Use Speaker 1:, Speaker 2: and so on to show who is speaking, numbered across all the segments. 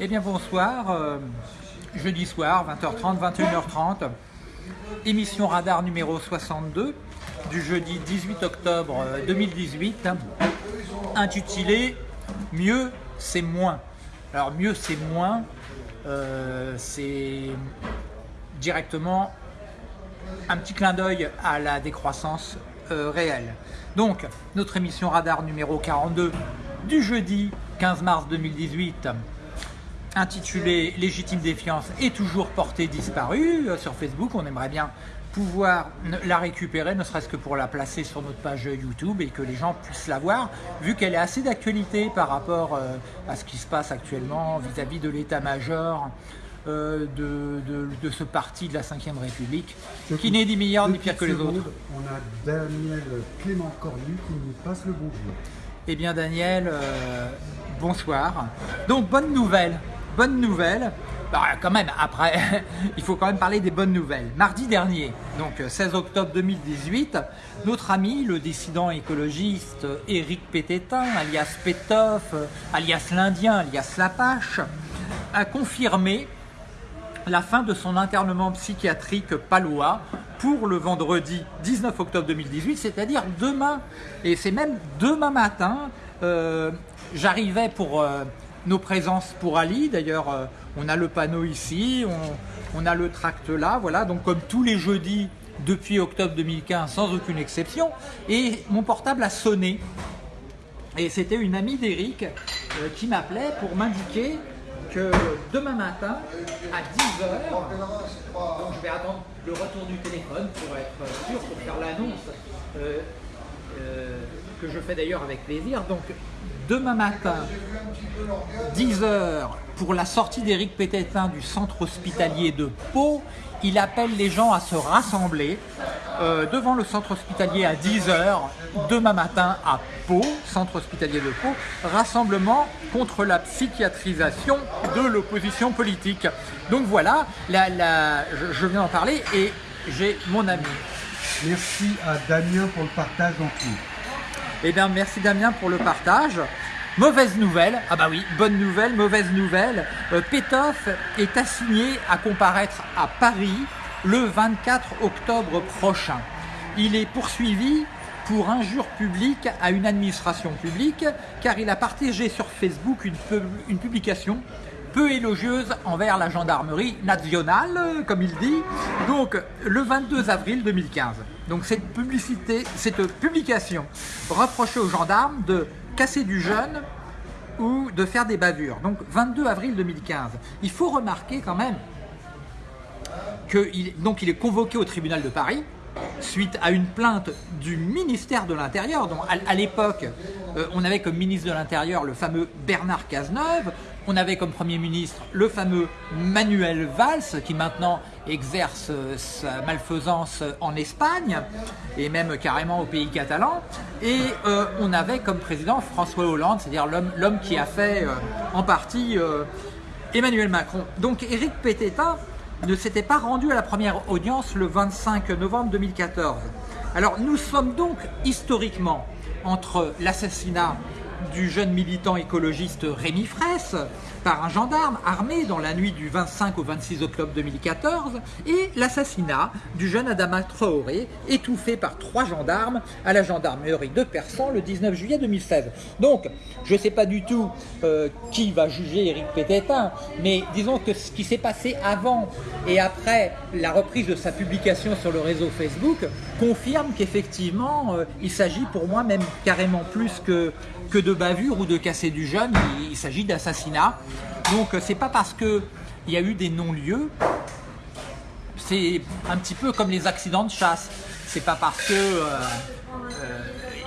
Speaker 1: Eh bien bonsoir, euh, jeudi soir, 20h30, 21h30, émission radar numéro 62 du jeudi 18 octobre euh, 2018, intitulée Mieux c'est moins. Alors mieux c'est moins, euh, c'est directement un petit clin d'œil à la décroissance euh, réelle. Donc, notre émission radar numéro 42 du jeudi 15 mars 2018, intitulée Légitime défiance est toujours portée disparue euh, sur Facebook. On aimerait bien pouvoir la récupérer, ne serait-ce que pour la placer sur notre page YouTube et que les gens puissent la voir, vu qu'elle est assez d'actualité par rapport euh, à ce qui se passe actuellement vis-à-vis de l'état-major euh, de, de- de ce parti de la 5ème République, qui n'est ni meilleur ni pire que les autres.
Speaker 2: On a Daniel Clément Cornu qui nous passe le bonjour.
Speaker 1: Eh bien Daniel, euh, bonsoir. Donc bonne nouvelle, bonne nouvelle. Bah, quand même, après, il faut quand même parler des bonnes nouvelles. Mardi dernier, donc euh, 16 octobre 2018, notre ami, le dissident écologiste euh, Éric Pététin, alias Pétoff, euh, alias l'Indien, alias Lapache, a confirmé la fin de son internement psychiatrique palois pour le vendredi 19 octobre 2018, c'est-à-dire demain. Et c'est même demain matin. euh, J'arrivais pour euh, nos présences pour Ali. D'ailleurs, euh, on a le panneau ici, on, on a le tract là. Voilà, donc comme tous les jeudis depuis octobre 2015, sans aucune exception. Et mon portable a sonné. Et c'était une amie d'Eric qui m'appelait pour m'indiquer que demain matin, à 10h, donc je vais attendre le retour du téléphone pour être sûr, pour faire l'annonce, euh, euh, que je fais d'ailleurs avec plaisir. Donc demain matin, 10h, pour la sortie d'Éric Pététin du centre hospitalier de Pau, il appelle les gens à se rassembler euh, devant le centre hospitalier à 10h demain matin à Pau, centre hospitalier de Pau, rassemblement contre la psychiatrisation de l'opposition politique. Donc voilà, je, viens d'en parler et j'ai mon ami.
Speaker 2: Merci à Damien pour le partage en tout.
Speaker 1: Eh bien, merci Damien pour le partage. Mauvaise nouvelle, ah bah oui, bonne nouvelle, mauvaise nouvelle. Euh, Pétoff est assigné à comparaître à Paris le 24 octobre prochain. Il est poursuivi pour injure publique à une administration publique car il a partagé sur Facebook une, pub- une publication peu élogieuse envers la gendarmerie nationale, comme il dit, donc le 22 avril 2015. Donc cette publicité, cette publication reprochait aux gendarmes de casser du jeune ou de faire des bavures. Donc 22 avril 2015. Il faut remarquer quand même qu'il il est convoqué au tribunal de Paris suite à une plainte du ministère de l'Intérieur. À, à l'époque, euh, on avait comme ministre de l'Intérieur le fameux Bernard Cazeneuve, on avait comme Premier ministre le fameux Manuel Valls, qui maintenant exerce euh, sa malfaisance en Espagne, et même carrément au pays catalan, et euh, on avait comme président François Hollande, c'est-à-dire l'homme qui a fait euh, en partie euh, Emmanuel Macron. Donc Éric Pététin ne s'était pas rendu à la première audience le 25 novembre 2014. Alors nous sommes donc historiquement entre l'assassinat du jeune militant écologiste Rémi Fraisse par un gendarme armé dans la nuit du 25 au 26 octobre 2014 et l'assassinat du jeune Adama Traoré étouffé par trois gendarmes à la gendarmerie de Persan le 19 juillet 2016. Donc je ne sais pas du tout euh, qui va juger Éric Pététin, mais disons que ce qui s'est passé avant et après la reprise de sa publication sur le réseau Facebook confirme qu'effectivement euh, il s'agit pour moi même carrément plus que, que de bavure ou de casser du jeune, il, il s'agit d'assassinat. Donc euh, c'est pas parce que il y a eu des non-lieux, c'est un petit peu comme les accidents de chasse. C'est pas parce que euh, euh,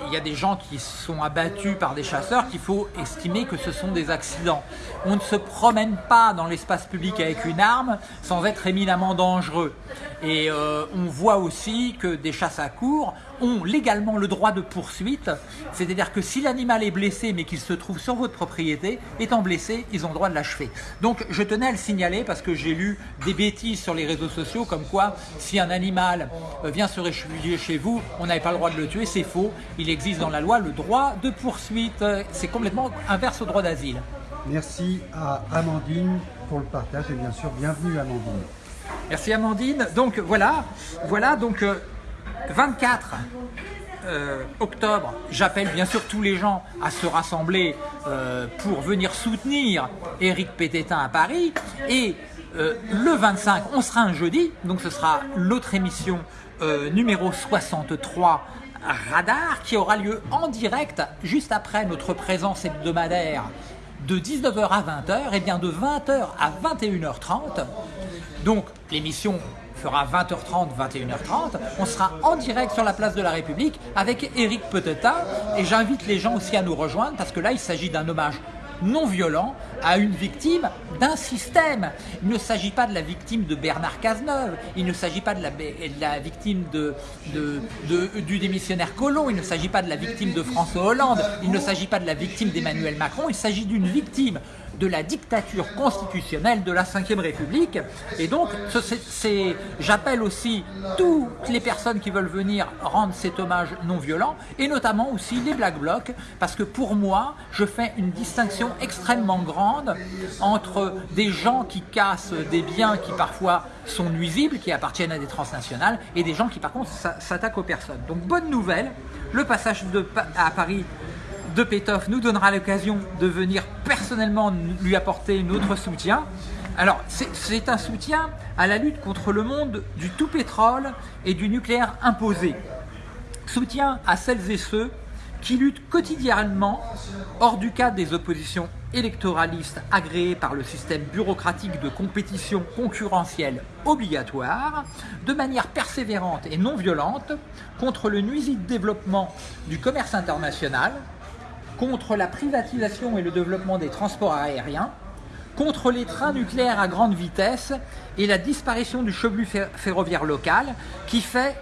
Speaker 1: il y a des gens qui sont abattus par des chasseurs qu'il faut estimer que ce sont des accidents. On ne se promène pas dans l'espace public avec une arme sans être éminemment dangereux. Et euh, on voit aussi que des chasses à cours ont légalement le droit de poursuite, c'est-à-dire que si l'animal est blessé mais qu'il se trouve sur votre propriété, étant blessé, ils ont le droit de l'achever. Donc je tenais à le signaler parce que j'ai lu des bêtises sur les réseaux sociaux comme quoi si un animal euh, vient se réfugier chez vous, on n'avait pas le droit de le tuer, c'est faux. Il existe dans la loi le droit de poursuite, c'est complètement inverse au droit d'asile.
Speaker 2: Merci à Amandine pour le partage et bien sûr, bienvenue Amandine.
Speaker 1: Merci Amandine. Donc voilà, voilà donc euh, 24 euh, octobre, j'appelle bien sûr tous les gens à se rassembler euh, pour venir soutenir Éric Pététin à Paris. Et euh, le 25, on sera un jeudi, donc ce sera l'autre émission euh, numéro 63 Radar qui aura lieu en direct juste après notre présence hebdomadaire de 19h à 20h et bien de 20h à 21h30. Donc l'émission fera 20h30, 21h30. On sera en direct sur la place de la République avec Éric Peteta et j'invite les gens aussi à nous rejoindre parce que là il s'agit d'un hommage non violent à une victime d'un système. Il ne s'agit pas de la victime de Bernard Cazeneuve, il ne s'agit pas de la, victime du démissionnaire Collomb, il ne s'agit pas de la victime de François Hollande, il ne s'agit pas de la victime d'Emmanuel Macron, il s'agit d'une victime de la dictature constitutionnelle de la Ve République. Et donc, j'appelle aussi toutes les personnes qui veulent venir rendre cet hommage non violent, et notamment aussi les Black Blocs, parce que pour moi, je fais une distinction extrêmement grande entre des gens qui cassent des biens qui parfois sont nuisibles, qui appartiennent à des transnationales, et des gens qui par contre s'a- s'attaquent aux personnes. Donc bonne nouvelle, le passage de à Paris de Pétoff nous donnera l'occasion de venir personnellement lui apporter notre soutien. Alors, c'est- un soutien à la lutte contre le monde du tout pétrole et du nucléaire imposé. Soutien à celles et ceux qui luttent quotidiennement hors du cadre des oppositions électoralistes agréées par le système bureaucratique de compétition concurrentielle obligatoire, de manière persévérante et non violente, contre le nuisible développement du commerce international, contre la privatisation et le développement des transports aériens, contre les trains nucléaires à grande vitesse et la disparition du chevelu fer- ferroviaire local qui fait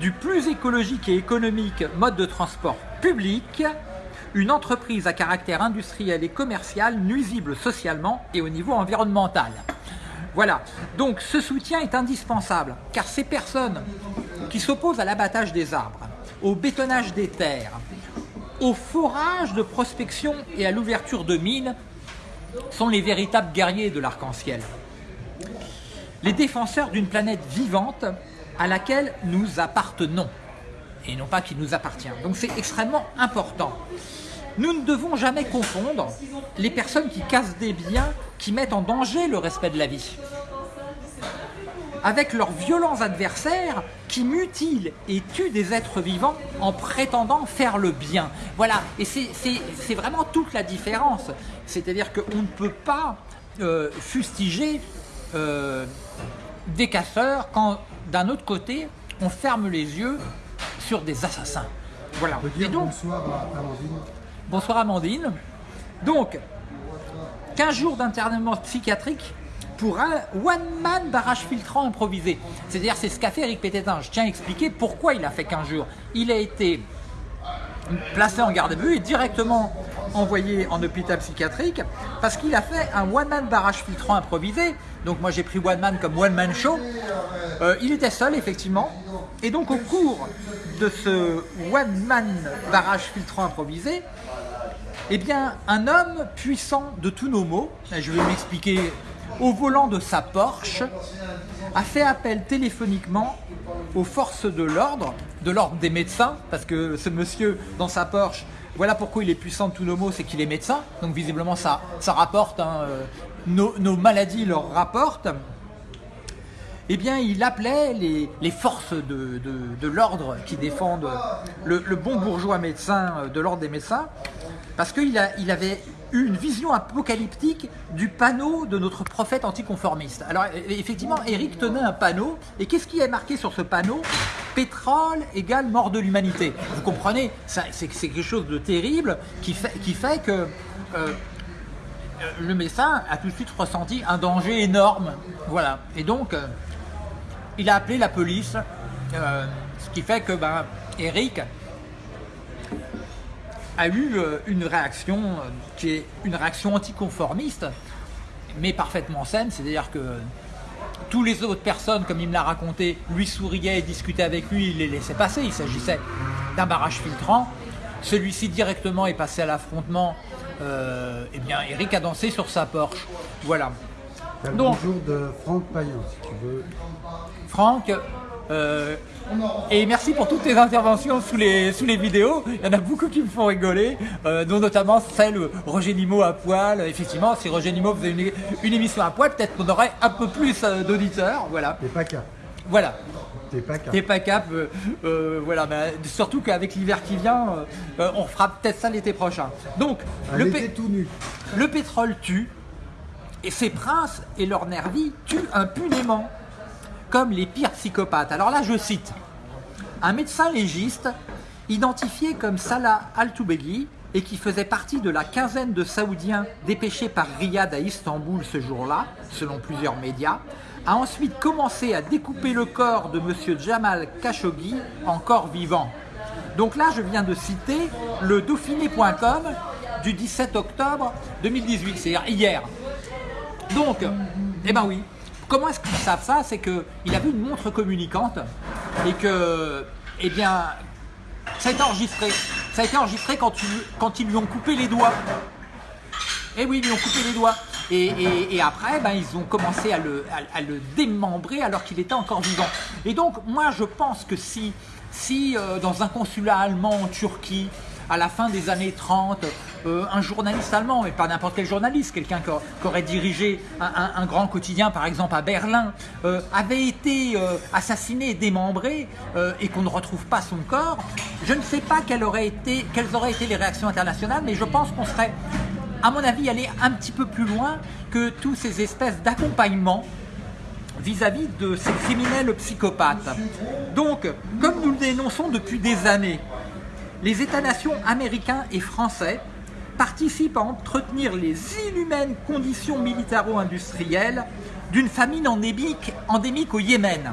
Speaker 1: du plus écologique et économique mode de transport public une entreprise à caractère industriel et commercial nuisible socialement et au niveau environnemental. Voilà, donc ce soutien est indispensable car ces personnes qui s'opposent à l'abattage des arbres, au bétonnage des terres, au forage de prospection et à l'ouverture de mines sont les véritables guerriers de l'arc-en-ciel. Les défenseurs d'une planète vivante à laquelle nous appartenons et non pas qui nous appartient. Donc c'est extrêmement important. Nous ne devons jamais confondre les personnes qui cassent des biens qui mettent en danger le respect de la vie avec leurs violents adversaires qui mutilent et tuent des êtres vivants en prétendant faire le bien. Voilà, et c'est vraiment toute la différence. C'est-à-dire qu'on ne peut pas euh, fustiger euh, des casseurs quand d'un autre côté on ferme les yeux sur des assassins. Voilà.
Speaker 2: On peut
Speaker 1: Et
Speaker 2: dire
Speaker 1: donc,
Speaker 2: bonsoir à Amandine.
Speaker 1: Bonsoir Amandine. Donc, 15 jours d'internement psychiatrique pour un one-man barrage filtrant improvisé. C'est-à-dire, c'est ce qu'a fait Eric Pététin. Je tiens à expliquer pourquoi il a fait 15 jours. Il a été placé en garde à vue et directement envoyé en hôpital psychiatrique parce qu'il a fait un one-man barrage filtrant improvisé. Donc moi j'ai pris one-man comme one-man show. Euh, il était seul effectivement. Et donc au cours de ce one-man barrage filtrant improvisé, eh bien, un homme puissant de tous nos maux, je vais m'expliquer, au volant de sa Porsche, a fait appel téléphoniquement aux forces de l'ordre, de l'ordre des médecins, parce que ce monsieur dans sa Porsche, voilà pourquoi il est puissant de tous nos maux, c'est qu'il est médecin, donc visiblement ça, rapporte, hein, euh, nos, maladies leur rapportent. Eh bien, il appelait les, forces de, l'ordre qui défendent le, bon bourgeois médecin euh, de l'ordre des médecins, parce qu'il avait une vision apocalyptique du panneau de notre prophète anticonformiste. Alors, e- effectivement, Eric tenait un panneau, et qu'est-ce qui est marqué sur ce panneau? Pétrole égale mort de l'humanité. Vous comprenez? C'est quelque chose de terrible qui fait, qui fait que... euh, le médecin a tout de suite ressenti un danger énorme. Voilà. Et donc, euh, il a appelé la police, euh, ce qui fait que ben, Eric a eu euh, une réaction euh, qui est une réaction anticonformiste, mais parfaitement saine, c'est-à-dire que tous les autres personnes, comme il me l'a raconté, lui souriaient et discutaient avec lui, il les laissait passer, il s'agissait d'un barrage filtrant. Celui-ci directement est passé à l'affrontement euh, eh bien, Eric a dansé sur sa Porsche. Voilà.
Speaker 2: Le
Speaker 1: Donc-
Speaker 2: bonjour de Franck Payan, si tu veux.
Speaker 1: Franck, euh, et merci pour toutes tes interventions sous les, sous les vidéos. Il y en a beaucoup qui me font rigoler, euh, dont notamment celle Roger Nimo à poil. Effectivement, si Roger Nimo faisait une, une émission à poil, peut-être qu'on aurait un peu plus euh, d'auditeurs. Voilà.
Speaker 2: T'es pas cap.
Speaker 1: Voilà.
Speaker 2: T'es pas cap.
Speaker 1: T'es pas cap, euh, euh, voilà, mais surtout qu'avec l'hiver qui vient, euh, on fera peut-être ça l'été prochain. Donc, le, pé-
Speaker 2: tout nu.
Speaker 1: le pétrole tue, et ces princes et leurs nervis tuent impunément, comme les pires psychopathes. Alors là, je cite, un médecin légiste, identifié comme Salah Al-Toubegui, et qui faisait partie de la quinzaine de Saoudiens dépêchés par Riyad à Istanbul ce jour-là, selon plusieurs médias, a ensuite commencé à découper le corps de M. Jamal Khashoggi, encore vivant. Donc là, je viens de citer le Dauphiné.com du 17 octobre 2018, c'est-à-dire hier. Donc, eh ben oui. Comment est-ce qu'ils savent ça C'est qu'il avait une montre communicante et que, eh bien, ça a été enregistré. Ça a été enregistré quand, ils lui ont coupé les doigts. Eh oui, ils lui ont coupé les doigts. Et, après, ben, ils ont commencé à le, démembrer alors qu'il était encore vivant. Et donc, moi, je pense que si, si euh, dans un consulat allemand en Turquie, à la fin des années 30, euh, un journaliste allemand, mais pas n'importe quel journaliste, quelqu'un qui, aurait dirigé un, grand quotidien, par exemple à Berlin, euh, avait été euh, assassiné, démembré, et qu'on ne retrouve pas son corps, je ne sais pas quelles auraient été, les réactions internationales, mais je pense qu'on serait à mon avis, aller un petit peu plus loin que tous ces espèces d'accompagnement vis-à-vis de ces criminels psychopathes. Donc, comme nous le dénonçons depuis des années, les États-nations américains et français participent à entretenir les inhumaines conditions militaro-industrielles d'une famine endémique, au Yémen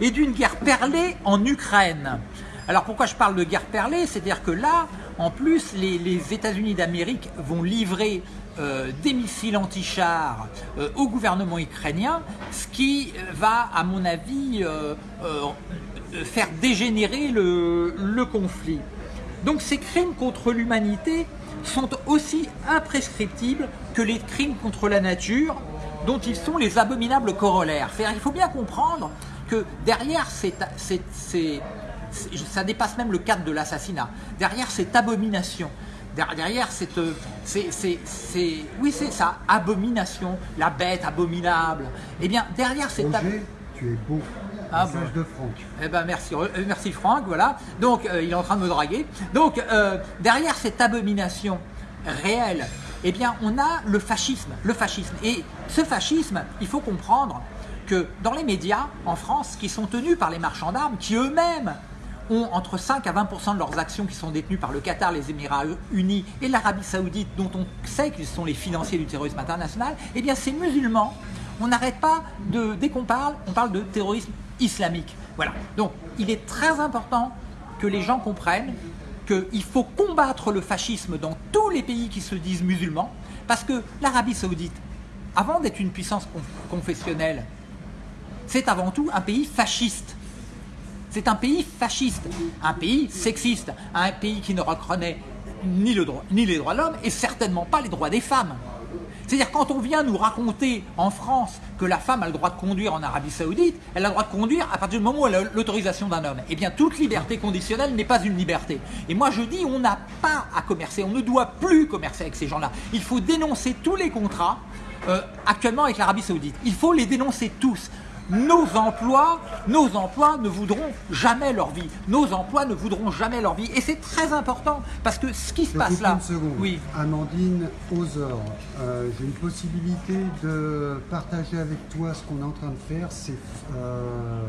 Speaker 1: et d'une guerre perlée en Ukraine. Alors pourquoi je parle de guerre perlée? C'est-à-dire que là, en plus, les, États-Unis d'Amérique vont livrer euh, des missiles anti-chars euh, au gouvernement ukrainien, ce qui va, à mon avis, euh, faire dégénérer le, le conflit. Donc ces crimes contre l'humanité sont aussi imprescriptibles que les crimes contre la nature dont ils sont les abominables corollaires. Il faut bien comprendre que derrière ces, ces- ces- ces- ça dépasse même le cadre de l'assassinat, derrière cette abomination, der- derrière cette, euh, c'est, oui c'est ça, abomination, la bête abominable, eh bien derrière cette
Speaker 2: Roger, tu es beau.
Speaker 1: Ah
Speaker 2: Message
Speaker 1: bon.
Speaker 2: de Franck.
Speaker 1: eh ben merci, euh, merci Franck, voilà. Donc euh, il est en train de me draguer. Donc euh, derrière cette abomination réelle, eh bien on a le fascisme, le fascisme. Et ce fascisme, il faut comprendre que dans les médias en France, qui sont tenus par les marchands d'armes, qui eux-mêmes ont entre 5 à 20% de leurs actions qui sont détenues par le Qatar, les Émirats Unis et l'Arabie Saoudite, dont on sait qu'ils sont les financiers du terrorisme international, eh bien ces musulmans, on n'arrête pas de, dès qu'on parle, on parle de terrorisme islamique. Voilà. Donc il est très important que les gens comprennent qu'il faut combattre le fascisme dans tous les pays qui se disent musulmans, parce que l'Arabie Saoudite, avant d'être une puissance conf- confessionnelle, c'est avant tout un pays fasciste. C'est un pays fasciste, un pays sexiste, un pays qui ne reconnaît ni, ni les droits de l'homme et certainement pas les droits des femmes. C'est-à-dire quand on vient nous raconter en France que la femme a le droit de conduire en Arabie Saoudite, elle a le droit de conduire à partir du moment où elle a l'autorisation d'un homme. Eh bien toute liberté conditionnelle n'est pas une liberté. Et moi je dis on n'a pas à commercer, on ne doit plus commercer avec ces gens-là. Il faut dénoncer tous les contrats euh, actuellement avec l'Arabie Saoudite. Il faut les dénoncer tous. Nos emplois, nos emplois ne voudront jamais leur vie. Nos emplois ne voudront jamais leur vie. Et c'est très important parce que ce qui se
Speaker 2: Je
Speaker 1: passe là.
Speaker 2: une seconde.
Speaker 1: Oui.
Speaker 2: Amandine Ozor, euh, j'ai une possibilité de partager avec toi ce qu'on est en train de faire. C'est euh,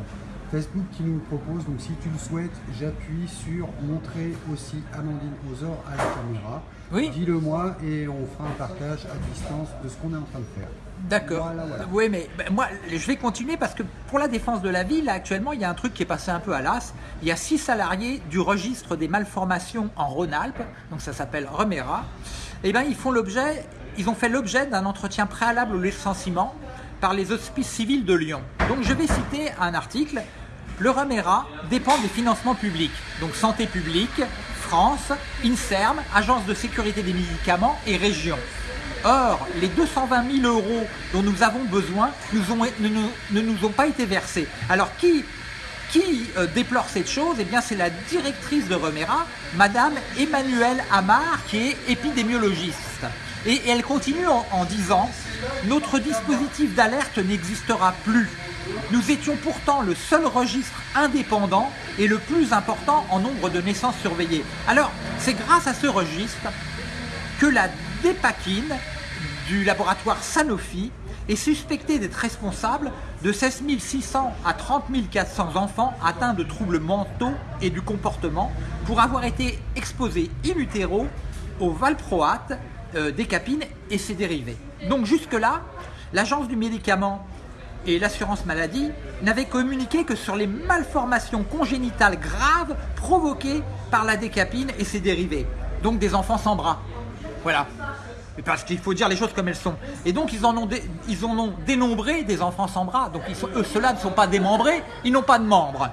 Speaker 2: Facebook qui nous le propose. Donc si tu le souhaites, j'appuie sur montrer aussi Amandine Ozor à la caméra.
Speaker 1: Oui.
Speaker 2: Dis-le moi et on fera un partage à distance de ce qu'on est en train de faire.
Speaker 1: D'accord.
Speaker 2: Voilà, voilà.
Speaker 1: Oui, mais ben, moi, je vais continuer parce que pour la défense de la ville, là, actuellement, il y a un truc qui est passé un peu à l'as. Il y a six salariés du registre des malformations en Rhône-Alpes, donc ça s'appelle Remera. Eh ben, ils font l'objet, ils ont fait l'objet d'un entretien préalable au licenciement par les hospices civils de Lyon. Donc, je vais citer un article. Le Remera dépend des financements publics, donc santé publique, France, INSERM, Agence de sécurité des médicaments et région. Or, les 220 000 euros dont nous avons besoin ne, nous- ont pas été versés. Alors, qui, euh, déplore cette chose? Eh bien, c'est la directrice de Remera, Madame Emmanuelle Amar, qui est épidémiologiste. Et, elle continue en disant Notre dispositif d'alerte n'existera plus. Nous étions pourtant le seul registre indépendant et le plus important en nombre de naissances surveillées. Alors, c'est grâce à ce registre que la dépakine du laboratoire Sanofi est suspectée d'être responsable de 16 600 à 30 400 enfants atteints de troubles mentaux et du comportement pour avoir été exposés in utero au valproate, euh, décapine et ses dérivés. Donc jusque-là, l'agence du médicament et l'assurance maladie n'avaient communiqué que sur les malformations congénitales graves provoquées par la décapine et ses dérivés. Donc des enfants sans bras. Voilà. Parce qu'il faut dire les choses comme elles sont. Et donc ils en ont, ils en ont dénombré des enfants sans bras. Donc eux, ceux-là ne sont pas démembrés, ils n'ont pas de membres.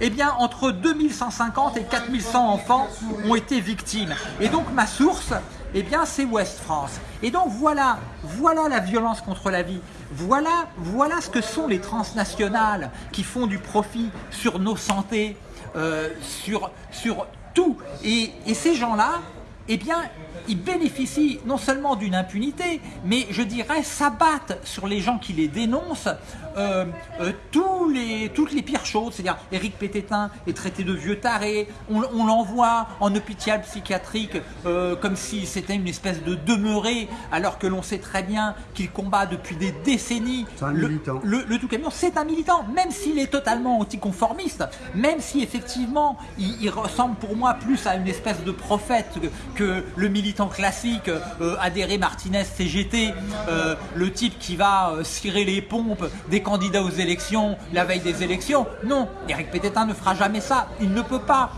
Speaker 1: Eh bien, entre 2150 et 4100 enfants ont été victimes. Et donc ma source, eh bien, c'est Ouest France. Et donc voilà, voilà la violence contre la vie. Voilà, voilà ce que sont les transnationales qui font du profit sur nos santé, euh, sur, sur tout. Et, et ces gens-là, eh bien, ils bénéficient non seulement d'une impunité, mais je dirais s'abattent sur les gens qui les dénoncent euh, euh, tous les, toutes les pires choses. C'est-à-dire, Éric Pététin est traité de vieux taré, on, on l'envoie en hôpital psychiatrique euh, comme si c'était une espèce de demeuré, alors que l'on sait très bien qu'il combat depuis des décennies
Speaker 2: C'est un
Speaker 1: le-
Speaker 2: militant.
Speaker 1: le, le tout camion, c'est un militant, même s'il est totalement anticonformiste, même si effectivement il, il ressemble pour moi plus à une espèce de prophète que, que le militant classique euh, adhéré Martinez CGT, euh, le type qui va euh, cirer les pompes des candidats aux élections la veille des élections. Non, Eric Pététin ne fera jamais ça, il ne peut pas,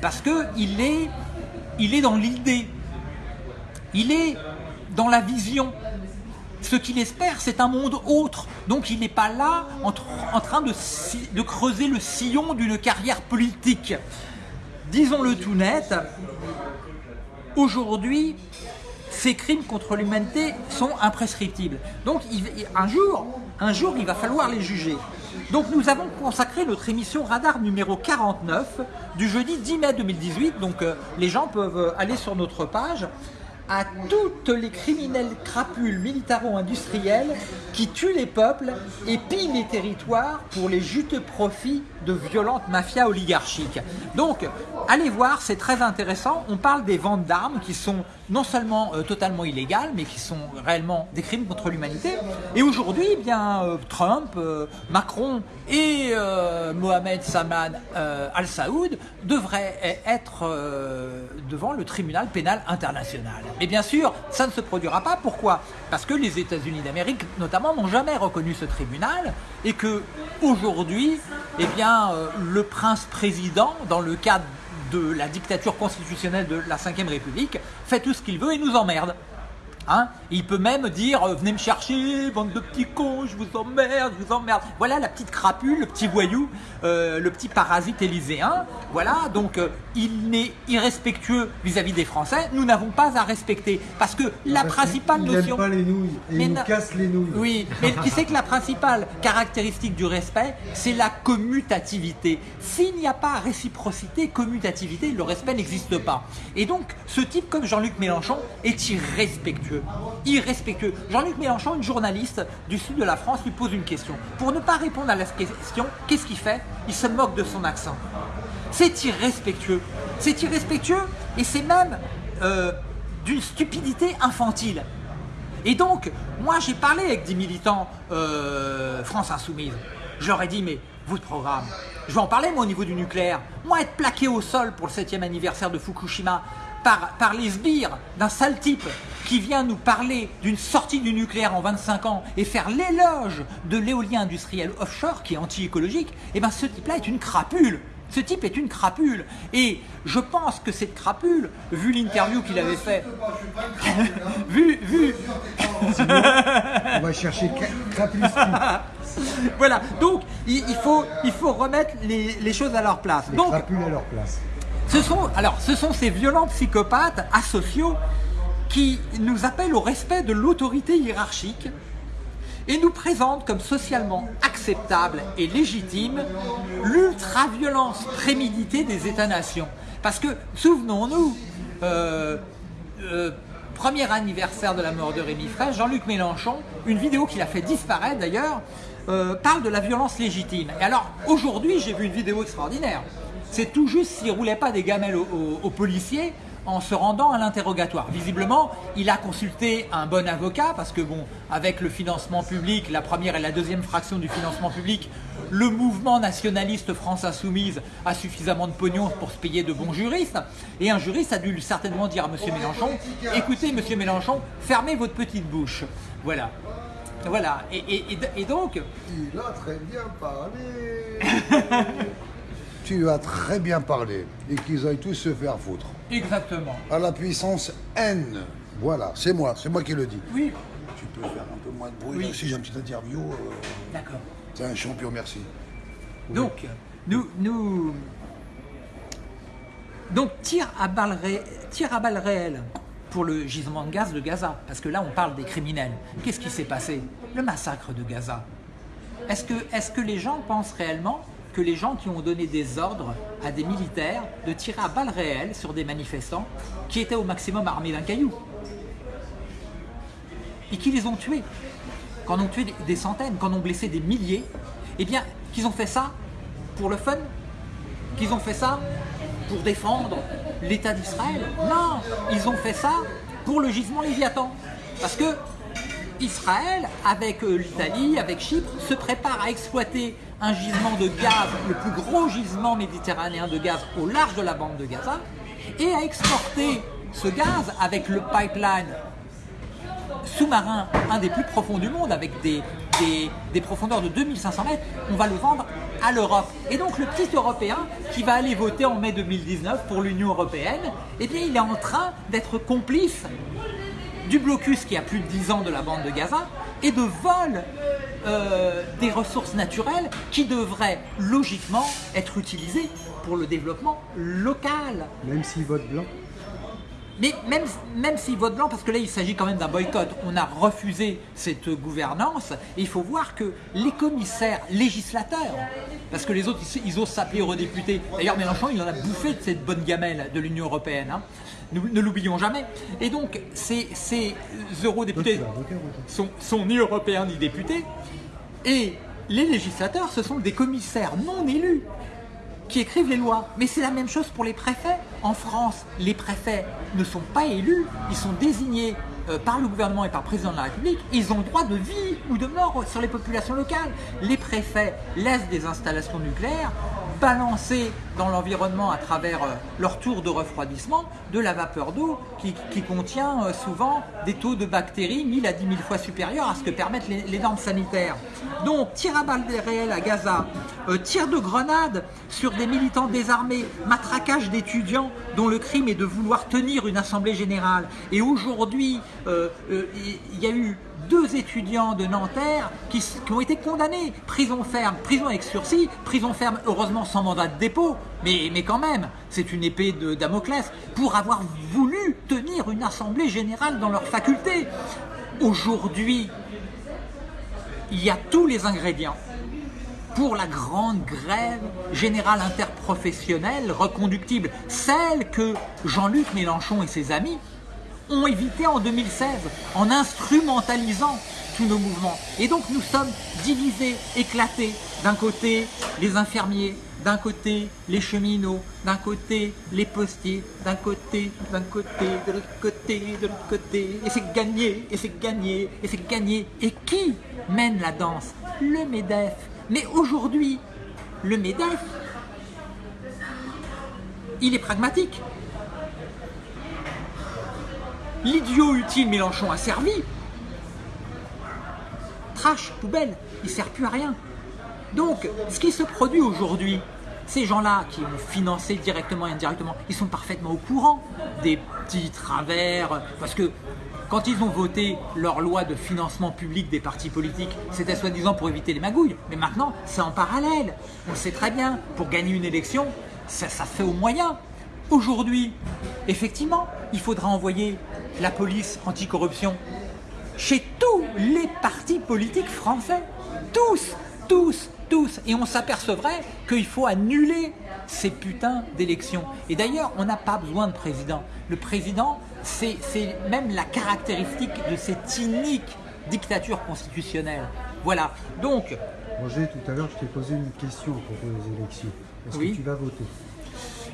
Speaker 1: parce que il est, il est dans l'idée, il est dans la vision. Ce qu'il espère, c'est un monde autre. Donc il n'est pas là en, tr- en train de creuser le sillon d'une carrière politique. Disons-le tout net, aujourd'hui, ces crimes contre l'humanité sont imprescriptibles. Donc un jour, il va falloir les juger. Donc nous avons consacré notre émission Radar numéro 49 du jeudi 10 mai 2018. Donc euh, les gens peuvent euh, aller sur notre page à toutes les criminels crapules militaro-industriels qui tuent les peuples et pillent les territoires pour les juteux profits de violentes mafias oligarchiques. Donc, allez voir, c'est très intéressant. On parle des ventes d'armes qui sont non seulement euh, totalement illégales, mais qui sont réellement des crimes contre l'humanité. Et aujourd'hui, eh bien, euh, Trump, euh, Macron et Mohamed Salman Al Saoud devraient être devant le tribunal pénal international. Mais bien sûr, ça ne se produira pas. Pourquoi? Parce que les États-Unis d'Amérique, notamment, n'ont jamais reconnu ce tribunal et que aujourd'hui, eh bien, le prince président, dans le cadre de la dictature constitutionnelle de la Ve République, fait tout ce qu'il veut et nous emmerde. Hein il peut même dire euh, venez me chercher, bande de petits cons, je vous emmerde, je vous emmerde. Voilà la petite crapule, le petit voyou, euh, le petit parasite élyséen. Voilà, donc euh, il n'est irrespectueux vis-à-vis des Français. Nous n'avons pas à respecter parce que la
Speaker 2: Parce
Speaker 1: principale
Speaker 2: qu'il
Speaker 1: notion.
Speaker 2: pas les nouilles et
Speaker 1: Mais
Speaker 2: il nous casse les nouilles.
Speaker 1: Oui, mais tu sais que la principale caractéristique du respect, c'est la commutativité. S'il n'y a pas réciprocité, commutativité, le respect n'existe pas. Et donc, ce type comme Jean-Luc Mélenchon est irrespectueux. Irrespectueux. Jean-Luc Mélenchon, une journaliste du sud de la France, lui pose une question. Pour ne pas répondre à la question, qu'est-ce qu'il fait? Il se moque de son accent. C'est irrespectueux. C'est irrespectueux et c'est même euh, d'une stupidité infantile. Et donc, moi j'ai parlé avec des militants euh, France Insoumise. Je leur ai dit, mais votre programme, je vais en parler moi au niveau du nucléaire. Moi être plaqué au sol pour le 7e anniversaire de Fukushima par, par les sbires d'un sale type qui vient nous parler d'une sortie du nucléaire en 25 ans et faire l'éloge de l'éolien industriel offshore qui est anti-écologique, eh ben ce type-là est une crapule. Ce type est une crapule. Et je pense que cette crapule, vu l'interview qu'il avait fait, vu, vu,
Speaker 2: On va chercher Cra- Krapulski,
Speaker 1: voilà. Donc, il, il faut, il faut remettre les, les choses à leur place.
Speaker 2: les
Speaker 1: Donc,
Speaker 2: crapules à leur place.
Speaker 1: Ce sont, ces violents psychopathes asociaux qui nous appellent au respect de l'autorité hiérarchique et nous présentent comme socialement acceptable et légitime l'ultra-violence préméditée des États-nations. Parce que, souvenons-nous, euh, euh, premier anniversaire de la mort de Rémi Fraisse, Jean-Luc Mélenchon, une vidéo qu'il a fait disparaître d'ailleurs, euh, parle de la violence légitime. Et alors, aujourd'hui, j'ai vu une vidéo extraordinaire. C'est tout juste s'il ne roulait pas des gamelles aux policiers, en se rendant à l'interrogatoire. Visiblement, il a consulté un bon avocat parce que bon, avec le financement public, la première et la deuxième fraction du financement public, le mouvement nationaliste France Insoumise a suffisamment de pognon pour se payer de bons juristes. Et un juriste a dû certainement dire à M. Mélenchon, écoutez M. Mélenchon, fermez votre petite bouche. Voilà. Voilà. Et, donc...
Speaker 3: Il a très bien parlé tu as très bien parlé et qu'ils aillent tous se faire foutre.
Speaker 1: Exactement.
Speaker 3: À la puissance N. Voilà, c'est moi, c'est moi qui le dis.
Speaker 1: Oui.
Speaker 3: Tu peux faire un peu moins de bruit. Si j'ai un petit interview. Euh,
Speaker 1: D'accord.
Speaker 3: C'est un champion, merci.
Speaker 1: Donc, nous, nous. Donc, tir à balles, à balles réelles pour le gisement de gaz de Gaza. Parce que là, on parle des criminels. Qu'est-ce qui s'est passé? Le massacre de Gaza. Est-ce que, est que les gens pensent réellement que les gens qui ont donné des ordres à des militaires de tirer à balles réelles sur des manifestants qui étaient au maximum armés d'un caillou. Et qui les ont tués. On ont tué des centaines, on ont blessé des milliers, eh bien, qu'ils ont fait ça pour le fun Qu'ils ont fait ça pour défendre l'État d'Israël Non, ils ont fait ça pour le gisement Léviathan. Parce que Israël, avec euh, l'Italie, avec Chypre, se prépare à exploiter un gisement de gaz, le plus gros gisement méditerranéen de gaz au large de la bande de Gaza, et à exporter ce gaz avec le pipeline sous-marin, un des plus profonds du monde, avec des, des, profondeurs de 2500 mètres, on va le vendre à l'Europe. Et donc le petit Européen qui va aller voter en mai 2019 pour l'Union Européenne, eh bien il est en train d'être complice du blocus qui a plus de 10 ans de la bande de Gaza et de vol euh, des ressources naturelles qui devraient logiquement être utilisées pour le développement local.
Speaker 2: Même s'ils votent blanc
Speaker 1: mais même, même s'ils votent blanc, parce que là il s'agit quand même d'un boycott, on a refusé cette gouvernance, et il faut voir que les commissaires législateurs, parce que les autres ils, osent s'appeler eurodéputés, d'ailleurs Mélenchon il en a bouffé de cette bonne gamelle de l'Union Européenne, hein. ne l'oublions jamais, et donc ces, eurodéputés sont ni européens ni députés, et les législateurs ce sont des commissaires non élus qui écrivent les lois. Mais c'est la même chose pour les préfets. En France, les préfets ne sont pas élus, ils sont désignés euh, par le gouvernement et par le président de la République. Ils ont droit de vie ou de mort sur les populations locales. Les préfets laissent des installations nucléaires balancer dans l'environnement à travers euh, leur tour de refroidissement de la vapeur d'eau qui, contient euh, souvent des taux de bactéries 1000 à 10 000 fois supérieurs à ce que permettent les, normes sanitaires. Donc tir à balles réelles à Gaza, tir de grenades sur des militants désarmés, matraquage d'étudiants dont le crime est de vouloir tenir une assemblée générale. Et aujourd'hui, il y a eu deux étudiants de Nanterre qui, ont été condamnés, prison ferme, prison avec sursis, prison ferme heureusement sans mandat de dépôt, mais, mais quand même, c'est une épée de Damoclès, pour avoir voulu tenir une assemblée générale dans leur faculté. Aujourd'hui, il y a tous les ingrédients pour la grande grève générale interprofessionnelle reconductible, celle que Jean-Luc Mélenchon et ses amis ont évité en 2016 en instrumentalisant tous nos mouvements. Et donc nous sommes divisés, éclatés. D'un côté, les infirmiers, d'un côté, les cheminots, d'un côté, les postiers, d'un côté, d'un côté, de l'autre côté, de l'autre côté. Et c'est gagné, et c'est gagné, et c'est gagné. Et qui mène la danse? Le MEDEF. Mais aujourd'hui, le MEDEF, il est pragmatique. L'idiot utile Mélenchon a servi. Trash, poubelle, il ne sert plus à rien. Donc, ce qui se produit aujourd'hui, ces gens-là qui ont financé directement et indirectement, ils sont parfaitement au courant des petits travers, parce que quand ils ont voté leur loi de financement public des partis politiques, c'était soi-disant pour éviter les magouilles. Mais maintenant, c'est en parallèle. On sait très bien, pour gagner une élection, ça, ça fait au moyen Aujourd'hui, effectivement, il faudra envoyer la police anticorruption chez tous les partis politiques français. Tous, tous, tous. Et on s'apercevrait qu'il faut annuler ces putains d'élections. Et d'ailleurs, on n'a pas besoin de président. Le président, c'est même la caractéristique de cette inique dictature constitutionnelle. Voilà. Donc.
Speaker 2: Roger, tout à l'heure, je t'ai posé une question à propos des élections. Est-ce que tu vas voter?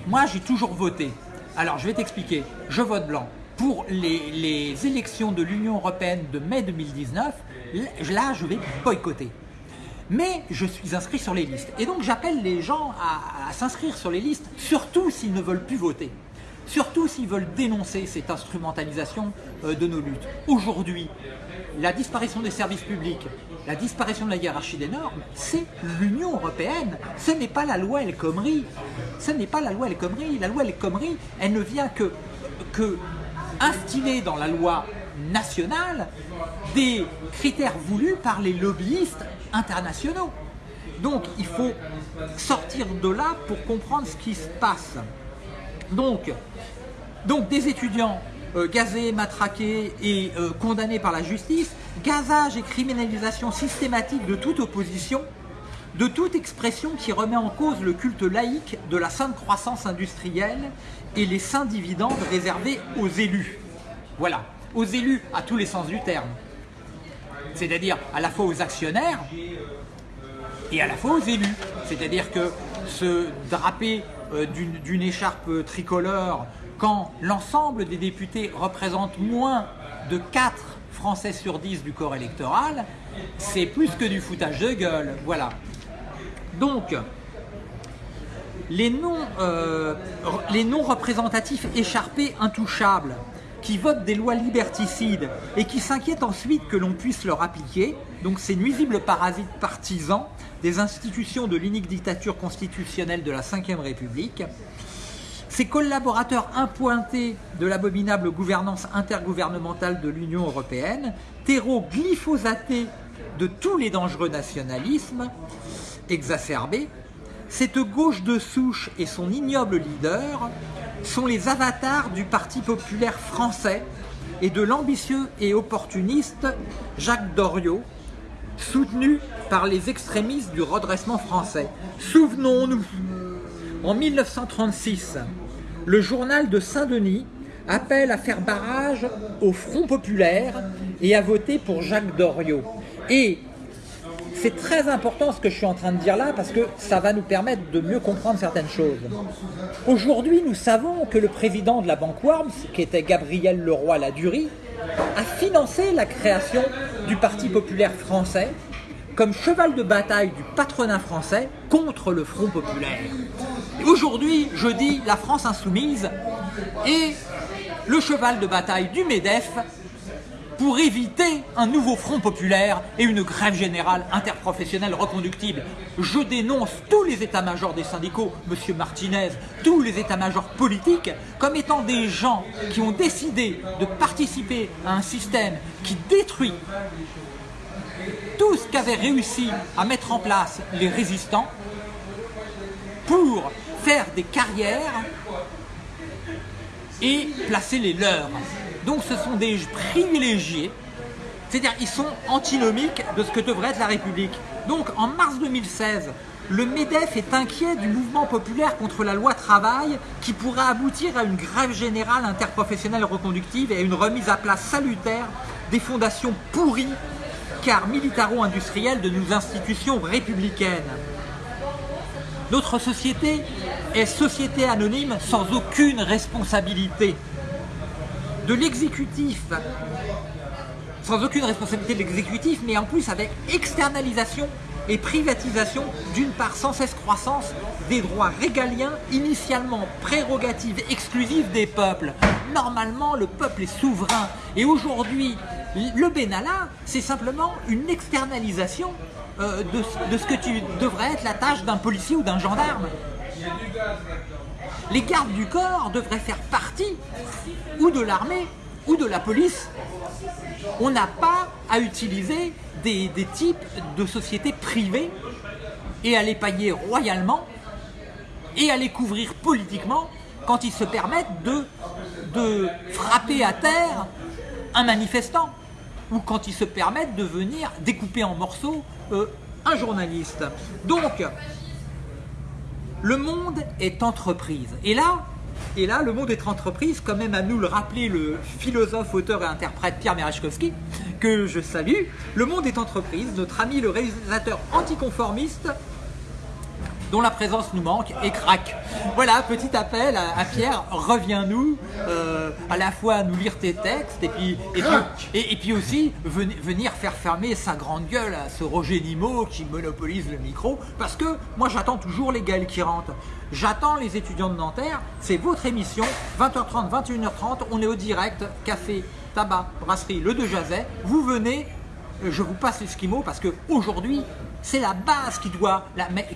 Speaker 1: Moi, j'ai toujours voté. Alors, je vais t'expliquer. Je vote blanc. Pour les, élections de l'Union Européenne de mai 2019, là, je vais boycotter mais je suis inscrit sur les listes. Et donc j'appelle les gens à, s'inscrire sur les listes, surtout s'ils ne veulent plus voter. Surtout s'ils veulent dénoncer cette instrumentalisation euh, de nos luttes. Aujourd'hui, la disparition des services publics, la disparition de la hiérarchie des normes, c'est l'Union Européenne. Ce n'est pas la loi El Khomri. Ce n'est pas la loi El Khomri. La loi El Khomri, elle ne vient que, que instiller dans la loi nationale des critères voulus par les lobbyistes internationaux. Donc il faut sortir de là pour comprendre ce qui se passe. Donc, des étudiants euh, gazés, matraqués et euh, condamnés par la justice, gazage et criminalisation systématique de toute opposition, de toute expression qui remet en cause le culte laïque de la sainte croissance industrielle et les saints dividendes réservés aux élus. Voilà, aux élus à tous les sens du terme c'est-à-dire à la fois aux actionnaires et à la fois aux élus. C'est-à-dire que se draper euh, d'une écharpe tricolore quand l'ensemble des députés représentent moins de 4 Français sur 10 du corps électoral, c'est plus que du foutage de gueule. Voilà. Donc, les non, euh, représentatifs écharpés intouchables, qui votent des lois liberticides et qui s'inquiètent ensuite que l'on puisse leur appliquer, donc ces nuisibles parasites partisans des institutions de l'unique dictature constitutionnelle de la Ve République, ces collaborateurs impointés de l'abominable gouvernance intergouvernementale de l'Union européenne, terreau glyphosaté de tous les dangereux nationalismes exacerbés, cette gauche de souche et son ignoble leader sont les avatars du Parti populaire français et de l'ambitieux et opportuniste Jacques Doriot, soutenu par les extrémistes du redressement français. Souvenons-nous, en 1936, le journal de Saint-Denis appelle à faire barrage au Front populaire et à voter pour Jacques Doriot. Et c'est très important ce que je suis en train de dire là parce que ça va nous permettre de mieux comprendre certaines choses. Aujourd'hui, nous savons que le président de la banque Worms, qui était Gabriel Leroy-Ladurie, a financé la création du Parti populaire français comme cheval de bataille du patronat français contre le Front populaire. Aujourd'hui, je dis la France insoumise est le cheval de bataille du MEDEF pour éviter un nouveau front populaire et une grève générale interprofessionnelle reconductible. Je dénonce tous les états-majors des syndicaux, Monsieur Martinez, tous les états-majors politiques, comme étant des gens qui ont décidé de participer à un système qui détruit tout ce qu'avaient réussi à mettre en place les résistants pour faire des carrières et placer les leurs. Donc ce sont des privilégiés, c'est-à-dire ils sont antinomiques de ce que devrait être la République. Donc en mars 2016, le MEDEF est inquiet du mouvement populaire contre la loi travail qui pourrait aboutir à une grève générale interprofessionnelle reconductive et à une remise à place salutaire des fondations pourries car militaro-industrielles de nos institutions républicaines. Notre société est société anonyme sans aucune responsabilité de l'exécutif, sans aucune responsabilité de l'exécutif, mais en plus avec externalisation et privatisation d'une part sans cesse croissance des droits régaliens initialement prérogatives exclusives des peuples. Normalement, le peuple est souverain. Et aujourd'hui, le Benalla, c'est simplement une externalisation euh, de, de ce que tu devrais être la tâche d'un policier ou d'un gendarme les gardes du corps devraient faire partie ou de l'armée ou de la police. On n'a pas à utiliser des, types de sociétés privées et à les payer royalement et à les couvrir politiquement quand ils se permettent de, frapper à terre un manifestant ou quand ils se permettent de venir découper en morceaux euh, un journaliste. Donc, le monde est entreprise. Et là, le monde est entreprise, quand même à nous le rappeler le philosophe, auteur et interprète Pierre Merechkovski, que je salue. Le monde est entreprise, notre ami le réalisateur anticonformiste dont la présence nous manque et craque. Voilà, petit appel à, Pierre, reviens-nous, euh, à la fois nous lire tes textes et puis, et puis, aussi venir faire fermer sa grande gueule à ce Roger Nimo qui monopolise le micro, parce que moi j'attends toujours les gars qui rentrent. J'attends les étudiants de Nanterre, c'est votre émission, 20h30, 21h30, on est au direct, café, tabac, brasserie, le de Jazet, vous venez, je vous passe l'esquimau parce que aujourd'hui c'est la base qui doit,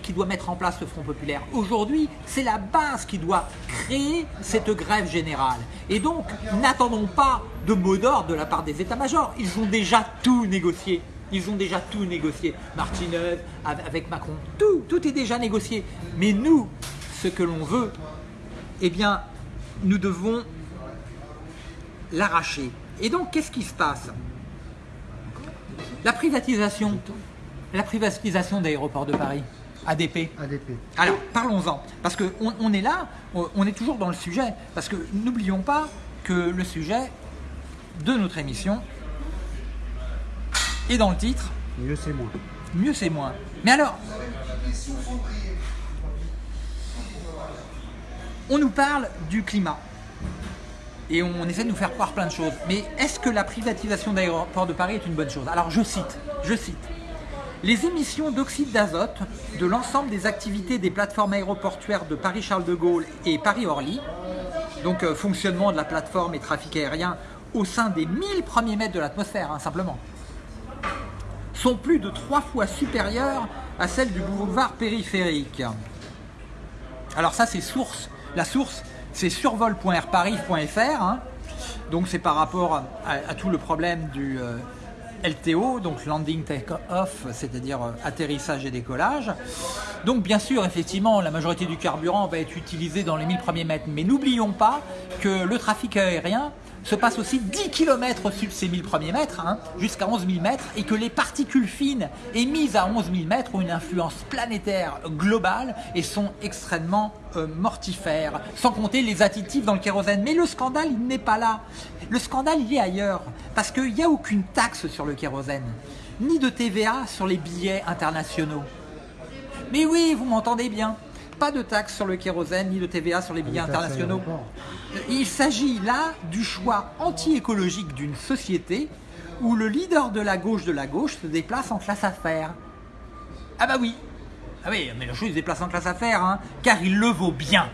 Speaker 1: qui doit mettre en place le Front Populaire. Aujourd'hui, c'est la base qui doit créer cette grève générale. Et donc, n'attendons pas de mots d'ordre de la part des états-majors. Ils ont déjà tout négocié. Ils ont déjà tout négocié. Martinez, avec Macron, tout, tout est déjà négocié. Mais nous, ce que l'on veut, eh bien, nous devons l'arracher. Et donc, qu'est-ce qui se passe? La privatisation, la privatisation d'aéroports de Paris, ADP.
Speaker 2: ADP.
Speaker 1: Alors, parlons-en, parce qu'on on est là, on est toujours dans le sujet, parce que n'oublions pas que le sujet de notre émission est dans le titre.
Speaker 2: Mieux c'est moins.
Speaker 1: Mieux c'est moins. Mais alors, on nous parle du climat et on essaie de nous faire croire plein de choses. Mais est-ce que la privatisation d'aéroports de Paris est une bonne chose? Alors je cite, je cite. Les émissions d'oxyde d'azote de l'ensemble des activités des plateformes aéroportuaires de Paris-Charles de Gaulle et Paris-Orly, donc euh, fonctionnement de la plateforme et trafic aérien au sein des 1000 premiers mètres de l'atmosphère, hein, simplement, sont plus de trois fois supérieures à celles du boulevard périphérique. Alors ça, c'est source. La source, c'est survol.airparis.fr. Hein. Donc c'est par rapport à, tout le problème du, euh, LTO, donc Landing Take-Off, c'est-à-dire euh, atterrissage et décollage. Donc bien sûr, effectivement, la majorité du carburant va être utilisé dans les 1000 premiers mètres, mais n'oublions pas que le trafic aérien se passe aussi 10 km au-dessus de ces 1000 premiers mètres, hein, jusqu'à 11 000 mètres, et que les particules fines émises à 11 000 mètres ont une influence planétaire globale et sont extrêmement euh, mortifères, sans compter les additifs dans le kérosène. Mais le scandale, il n'est pas là. Le scandale, il est ailleurs, parce qu'il n'y a aucune taxe sur le kérosène, ni de TVA sur les billets internationaux. Mais oui, vous m'entendez bien pas de taxe sur le kérosène ni de TVA sur les billets internationaux. Il s'agit là du choix anti-écologique d'une société où le leader de la gauche de la gauche se déplace en classe affaires. Ah bah oui, ah oui, mais le il se déplace en classe affaires, hein, car il le vaut bien.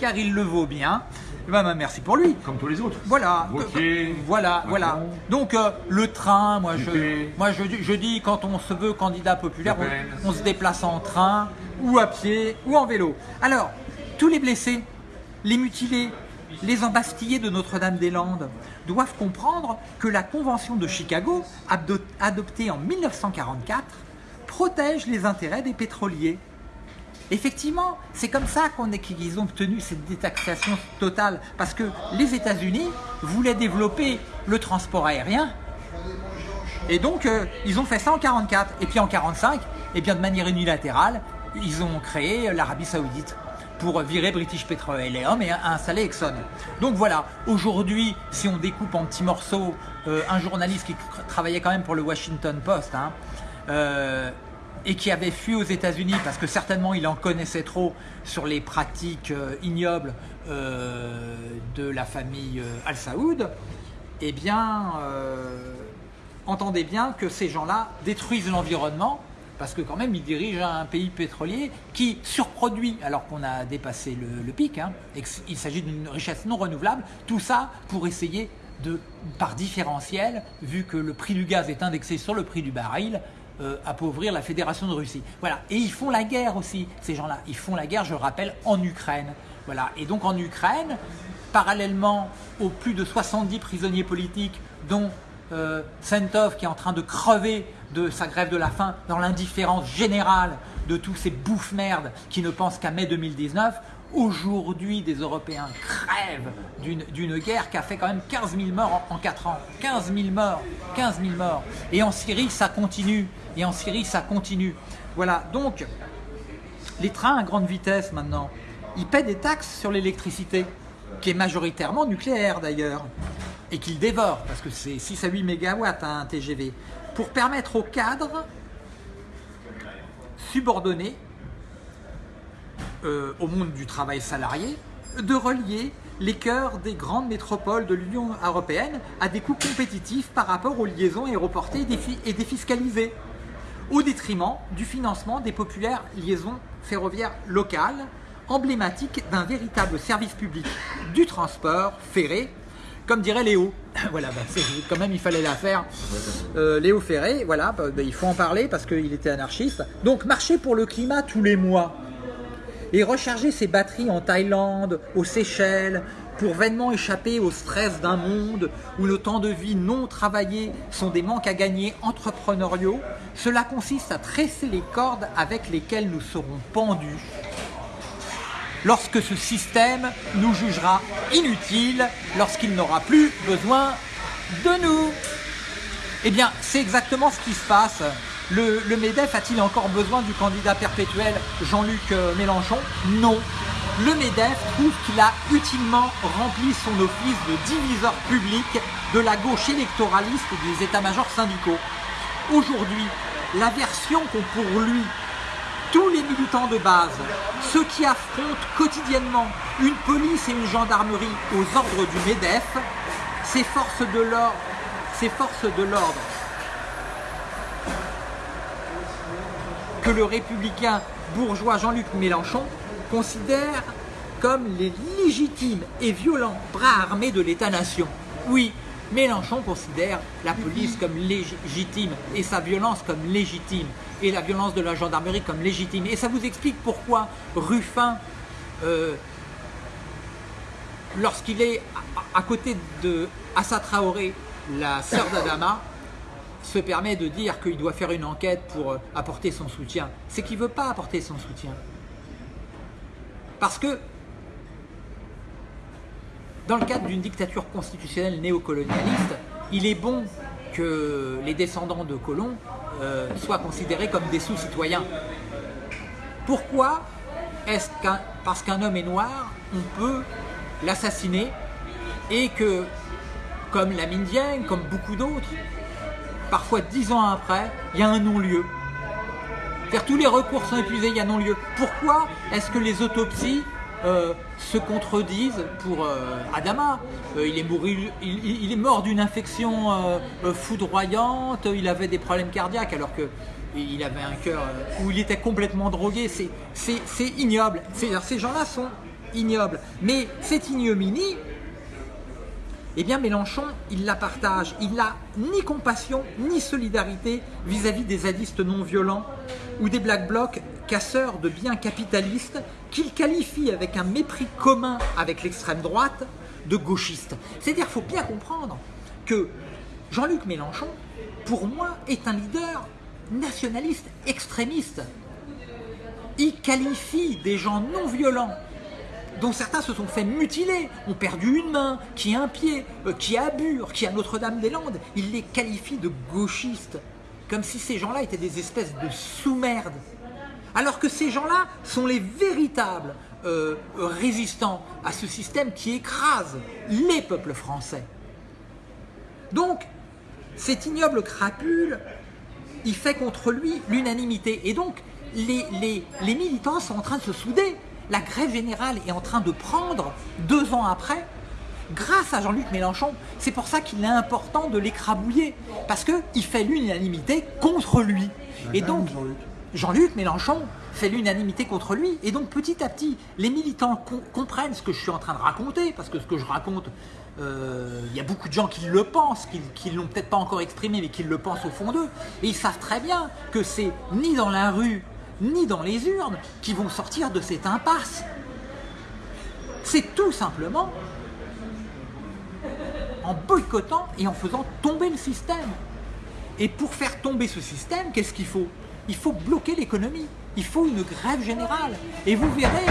Speaker 1: Car il le vaut bien. Bah, bah, merci pour lui.
Speaker 4: Comme tous les autres.
Speaker 1: Voilà. voilà, voilà. Donc euh, le train, moi, je, moi je, je, dis quand on se veut candidat populaire, on, se déplace en train ou à pied ou en vélo. Alors, tous les blessés, les mutilés, les embastillés de Notre-Dame-des-Landes doivent comprendre que la Convention de Chicago, adoptée en 1944, protège les intérêts des pétroliers. Effectivement, c'est comme ça qu'ils ont obtenu cette détaxation totale, parce que les États-Unis voulaient développer le transport aérien, et donc euh, ils ont fait ça en 1944. Et puis en 1945, et eh bien de manière unilatérale, ils ont créé l'Arabie Saoudite pour virer British Petroleum et installer Exxon. Donc voilà, aujourd'hui, si on découpe en petits morceaux euh, un journaliste qui travaillait quand même pour le Washington Post, hein, euh, et qui avait fui aux États-Unis parce que certainement il en connaissait trop sur les pratiques euh, ignobles de la famille Al Saoud, eh bien, entendez bien que ces gens-là détruisent l'environnement parce que quand même il dirige un pays pétrolier qui surproduit alors qu'on a dépassé le, pic, hein, et il s'agit d'une richesse non renouvelable, tout ça pour essayer de, par différentiel, vu que le prix du gaz est indexé sur le prix du baril, euh, appauvrir la Fédération de Russie. Voilà. Et ils font la guerre aussi, ces gens-là. Ils font la guerre, je le rappelle, en Ukraine. Voilà. Et donc en Ukraine, parallèlement aux plus de 70 prisonniers politiques, dont euh, Sentov qui est en train de crever de sa grève de la faim dans l'indifférence générale de tous ces bouffes merdes qui ne pensent qu'à mai 2019, aujourd'hui des Européens crèvent d'une- d'une guerre qui a fait quand même 15 000 morts en, en 4 ans. 15 000 morts, 15 000 morts. Et en Syrie, ça continue. Et en Syrie, ça continue. Voilà, donc les trains à grande vitesse maintenant, ils paient des taxes sur l'électricité, qui est majoritairement nucléaire d'ailleurs, et qu'ils dévorent, parce que c'est 6 à 8 mégawatts hein, un TGV, pour permettre aux cadres subordonnés euh, au monde du travail salarié de relier les cœurs des grandes métropoles de l'Union européenne à des coûts compétitifs par rapport aux liaisons aéroportées et défi- et défiscalisées, au détriment du financement des populaires liaisons ferroviaires locales, emblématiques d'un véritable service public du transport ferré, comme dirait Léo. voilà, bah, quand même il fallait la faire. Euh, Léo Ferré, voilà, bah, bah, il faut en parler parce qu'il était anarchiste. Donc marcher pour le climat tous les mois et recharger ses batteries en Thaïlande, aux Seychelles, pour vainement échapper au stress d'un monde où le temps de vie non travaillé sont des manques à gagner entrepreneuriaux, cela consiste à tresser les cordes avec lesquelles nous serons pendus lorsque ce système nous jugera inutiles, lorsqu'il n'aura plus besoin de nous. Eh bien, c'est exactement ce qui se passe. Le, MEDEF a-t-il encore besoin du candidat perpétuel Jean-Luc euh, Mélenchon? Non. Le MEDEF trouve qu'il a utilement rempli son office de diviseur public de la gauche électoraliste des états-majors syndicaux. Aujourd'hui, la version qu'ont pour lui tous les militants de base, ceux qui affrontent quotidiennement une police et une gendarmerie aux ordres du MEDEF, ces forces de l'ordre, ces de l'ordre que le républicain bourgeois Jean-Luc Mélenchon considère comme les légitimes et violents bras armés de l'État-nation. Oui, Mélenchon considère la police comme légitime et sa violence comme légitime et la violence de la gendarmerie comme légitime. Et ça vous explique pourquoi Ruffin, euh, lorsqu'il est à, côté de Assa Traoré, la sœur d'Adama, se permet de dire qu'il doit faire une enquête pour euh, apporter son soutien. C'est qu'il ne veut pas apporter son soutien. Parce que dans le cadre d'une dictature constitutionnelle néocolonialiste, il est bon que les descendants de colons euh, soient considérés comme des sous-citoyens. Pourquoi est-ce qu'un parce qu'un homme est noir, on peut l'assassiner et que, comme la Dieng, comme beaucoup d'autres, parfois dix ans après, il y a un non-lieu. Tous les recours sont épuisés, il y a non-lieu. Pourquoi est-ce que les autopsies euh, se contredisent pour euh, Adama Euh, il, est mort d'une infection foudroyante, il avait des problèmes cardiaques alors que il avait un cœur où il était complètement drogué. C'est- ignoble. Ces gens-là sont ignobles. Mais cette ignominie, eh bien Mélenchon, il la partage. Il n'a ni compassion, ni solidarité vis-à-vis des zadistes non violents ou des black blocs casseurs de biens capitalistes qu'il qualifie avec un mépris commun avec l'extrême droite de gauchistes. C'est-à-dire qu'il faut bien comprendre que Jean-Luc Mélenchon, pour moi, est un leader nationaliste extrémiste. Il qualifie des gens non violents dont certains se sont fait mutiler, ont perdu une main, qui a un pied, euh, qui a qui a Notre-Dame-des-Landes. Il les qualifie de gauchistes, comme si ces gens-là étaient des espèces de sous-merdes. Alors que ces gens-là sont les véritables euh, résistants à ce système qui écrase les peuples français. Donc, cet ignoble crapule, il fait contre lui l'unanimité. Et donc, les, les- les militants sont en train de se souder. La grève générale est en train de prendre, deux ans après, grâce à Jean-Luc Mélenchon. C'est pour ça qu'il est important de l'écrabouiller, parce qu'il fait l'unanimité contre lui. Et donc,
Speaker 2: Jean-Luc.
Speaker 1: Mélenchon fait l'unanimité contre lui. Et donc petit à petit, les militants com- comprennent ce que je suis en train de raconter, parce que ce que je raconte, euh, il y a beaucoup de gens qui le pensent, qui ne l'ont peut-être pas encore exprimé, mais qui le pensent au fond d'eux. Et ils savent très bien que c'est ni dans la rue, ni dans les urnes qui vont sortir de cette impasse. C'est tout simplement en boycottant et en faisant tomber le système. Et pour faire tomber ce système, qu'est-ce qu'il faut? Il faut bloquer l'économie. Il faut une grève générale. Et vous verrez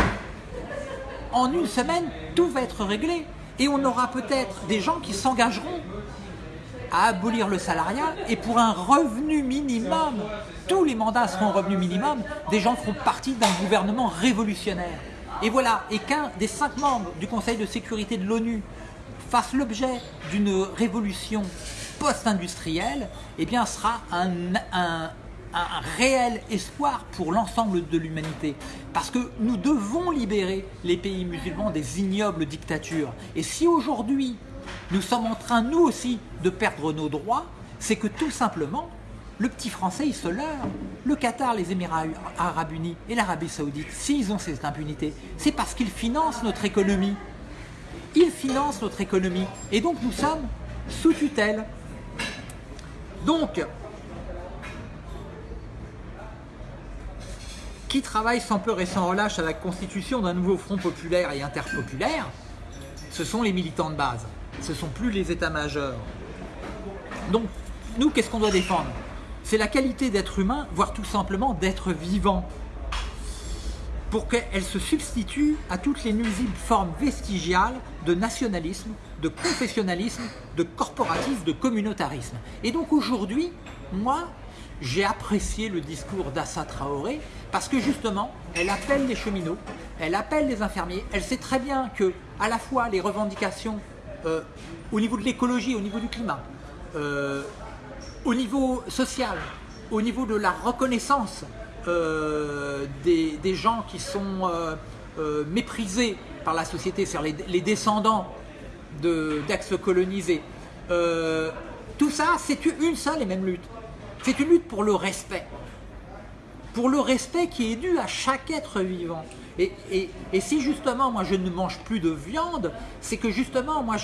Speaker 1: en une semaine, tout va être réglé. Et on aura peut-être des gens qui s'engageront à abolir le salariat et pour un revenu minimum, tous les mandats seront revenu minimum, des gens feront partie d'un gouvernement révolutionnaire. Et voilà, et qu'un des cinq membres du Conseil de sécurité de l'ONU fasse l'objet d'une révolution post-industrielle, eh bien sera un, un, un réel espoir pour l'ensemble de l'humanité. Parce que nous devons libérer les pays musulmans des ignobles dictatures. Et si aujourd'hui, nous sommes en train, nous aussi, de perdre nos droits, c'est que tout simplement, le petit Français, il se leurre. Le Qatar, les Émirats Arabes Unis et l'Arabie Saoudite, s'ils ont cette impunité, c'est parce qu'ils financent notre économie. Ils financent notre économie. Et donc nous sommes sous tutelle. Donc, qui travaille sans peur et sans relâche à la constitution d'un nouveau front populaire et interpopulaire, ce sont les militants de base. Ce ne sont plus les états-majors. Donc, nous, qu'est-ce qu'on doit défendre? C'est la qualité d'être humain, voire tout simplement d'être vivant, pour qu'elle se substitue à toutes les nuisibles formes vestigiales de nationalisme, de confessionnalisme, de corporatisme, de communautarisme. Et donc aujourd'hui, moi, j'ai apprécié le discours d'Assa Traoré parce que justement, elle appelle les cheminots, elle appelle les infirmiers, elle sait très bien que à la fois les revendications euh, au niveau de l'écologie, au niveau du climat, euh, au niveau social, au niveau de la reconnaissance euh, des, des, gens qui sont méprisés par la société, c'est-à-dire les, les, descendants d'ex-colonisés, tout ça, c'est une seule et même lutte. C'est une lutte pour le respect. Pour le respect qui est dû à chaque être vivant. Et, et, et si justement moi je ne mange plus de viande, c'est que justement moi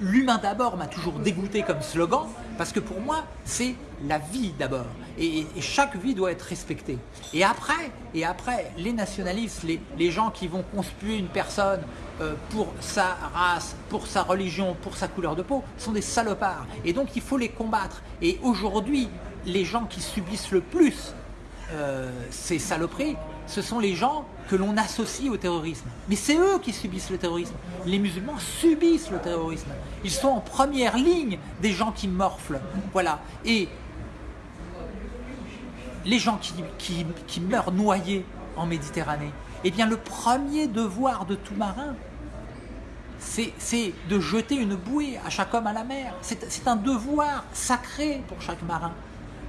Speaker 1: l'humain d'abord m'a toujours dégoûté comme slogan, parce que pour moi c'est la vie d'abord. Et, et, chaque vie doit être respectée. Et après, et après les nationalistes, les, les gens qui vont conspuer une personne euh, pour sa race, pour sa religion, pour sa couleur de peau, sont des salopards. Et donc il faut les combattre. Et aujourd'hui, les gens qui subissent le plus euh, ces saloperies, ce sont les gens que l'on associe au terrorisme. Mais c'est eux qui subissent le terrorisme. Les musulmans subissent le terrorisme. Ils sont en première ligne des gens qui morflent. Voilà. Et les gens qui, qui, qui meurent noyés en Méditerranée, eh bien le premier devoir de tout marin, c'est de jeter une bouée à chaque homme à la mer. C'est un devoir sacré pour chaque marin.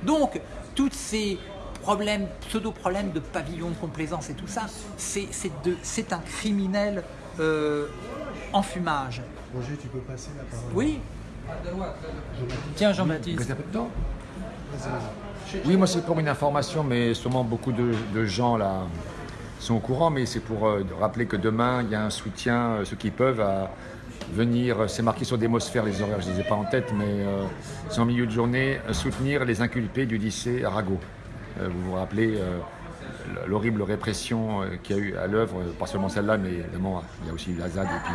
Speaker 1: Donc, tous ces problèmes, pseudo-problèmes de pavillon de complaisance et tout ça, c'est un criminel euh, en fumage.
Speaker 2: Roger, tu peux passer la parole
Speaker 1: Oui. Tiens, Jean-Baptiste.
Speaker 4: Vous avez un peu de temps Oui, moi c'est pour une information, mais sûrement beaucoup de, de gens là sont au courant, mais c'est pour euh, rappeler que demain, il y a un soutien, euh, ceux qui peuvent, à venir, c'est marqué sur Démosphère, les horaires, je ne les ai pas en tête, mais euh, c'est en milieu de journée, soutenir les inculpés du lycée Arago. vous vous rappelez l'horrible répression qu'il y a eu à l'œuvre, pas seulement celle-là, mais évidemment, il y a aussi eu la ZAD et puis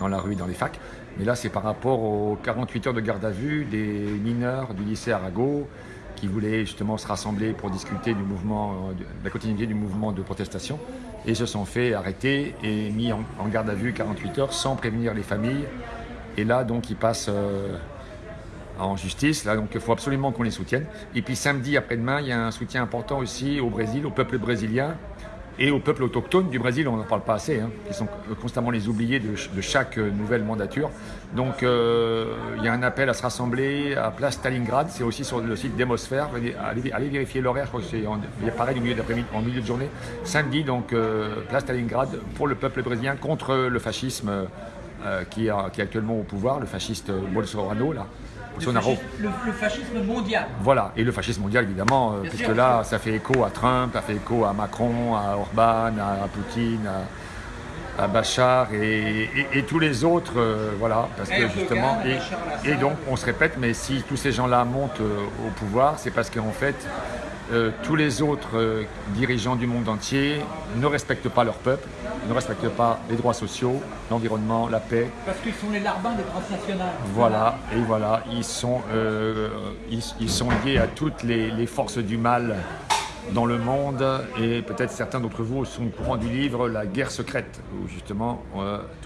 Speaker 4: dans la rue, dans les facs. Mais là, c'est par rapport aux 48 heures de garde à vue des mineurs du lycée Arago, qui voulaient justement se rassembler pour discuter du mouvement, de la continuité du mouvement de protestation et se sont fait arrêter et mis en, garde à vue 48 heures sans prévenir les familles. Et là, donc, ils passent euh, en justice. Là, donc, il faut absolument qu'on les soutienne. Et puis samedi après-demain, il y a un soutien important aussi au Brésil, au peuple brésilien, et au peuple autochtone du Brésil, on n'en parle pas assez, hein, qui sont constamment les oubliés de, chaque nouvelle mandature. Donc euh, il y a un appel à se rassembler à Place Stalingrad, c'est aussi sur le site Démosphère, allez, vérifier l'horaire, je crois que c'est pareil milieu en milieu de journée, samedi, donc euh, Place Stalingrad pour le peuple brésilien contre le fascisme euh, qui, est, qui, est, actuellement au pouvoir, le fasciste Bolsonaro là.
Speaker 1: Le fascisme, le, le fascisme, mondial.
Speaker 4: Voilà, et le fascisme mondial évidemment, euh, puisque sûr. là ça fait écho à Trump, ça fait écho à Macron, à Orban, à, Poutine, à, à Bachar et, et, et, tous les autres, euh, voilà, parce que justement, et, donc on se répète, mais si tous ces gens-là montent euh, au pouvoir, c'est parce qu'en fait, euh, tous les autres euh, dirigeants du monde entier ne respectent pas leur peuple, ne respectent pas les droits sociaux, l'environnement, la paix.
Speaker 1: Parce qu'ils sont les larbins des transnationales.
Speaker 4: Voilà, et voilà, ils sont, euh, ils, ils, sont liés à toutes les, les, forces du mal dans le monde, et peut-être certains d'entre vous sont au courant du livre La guerre secrète, où justement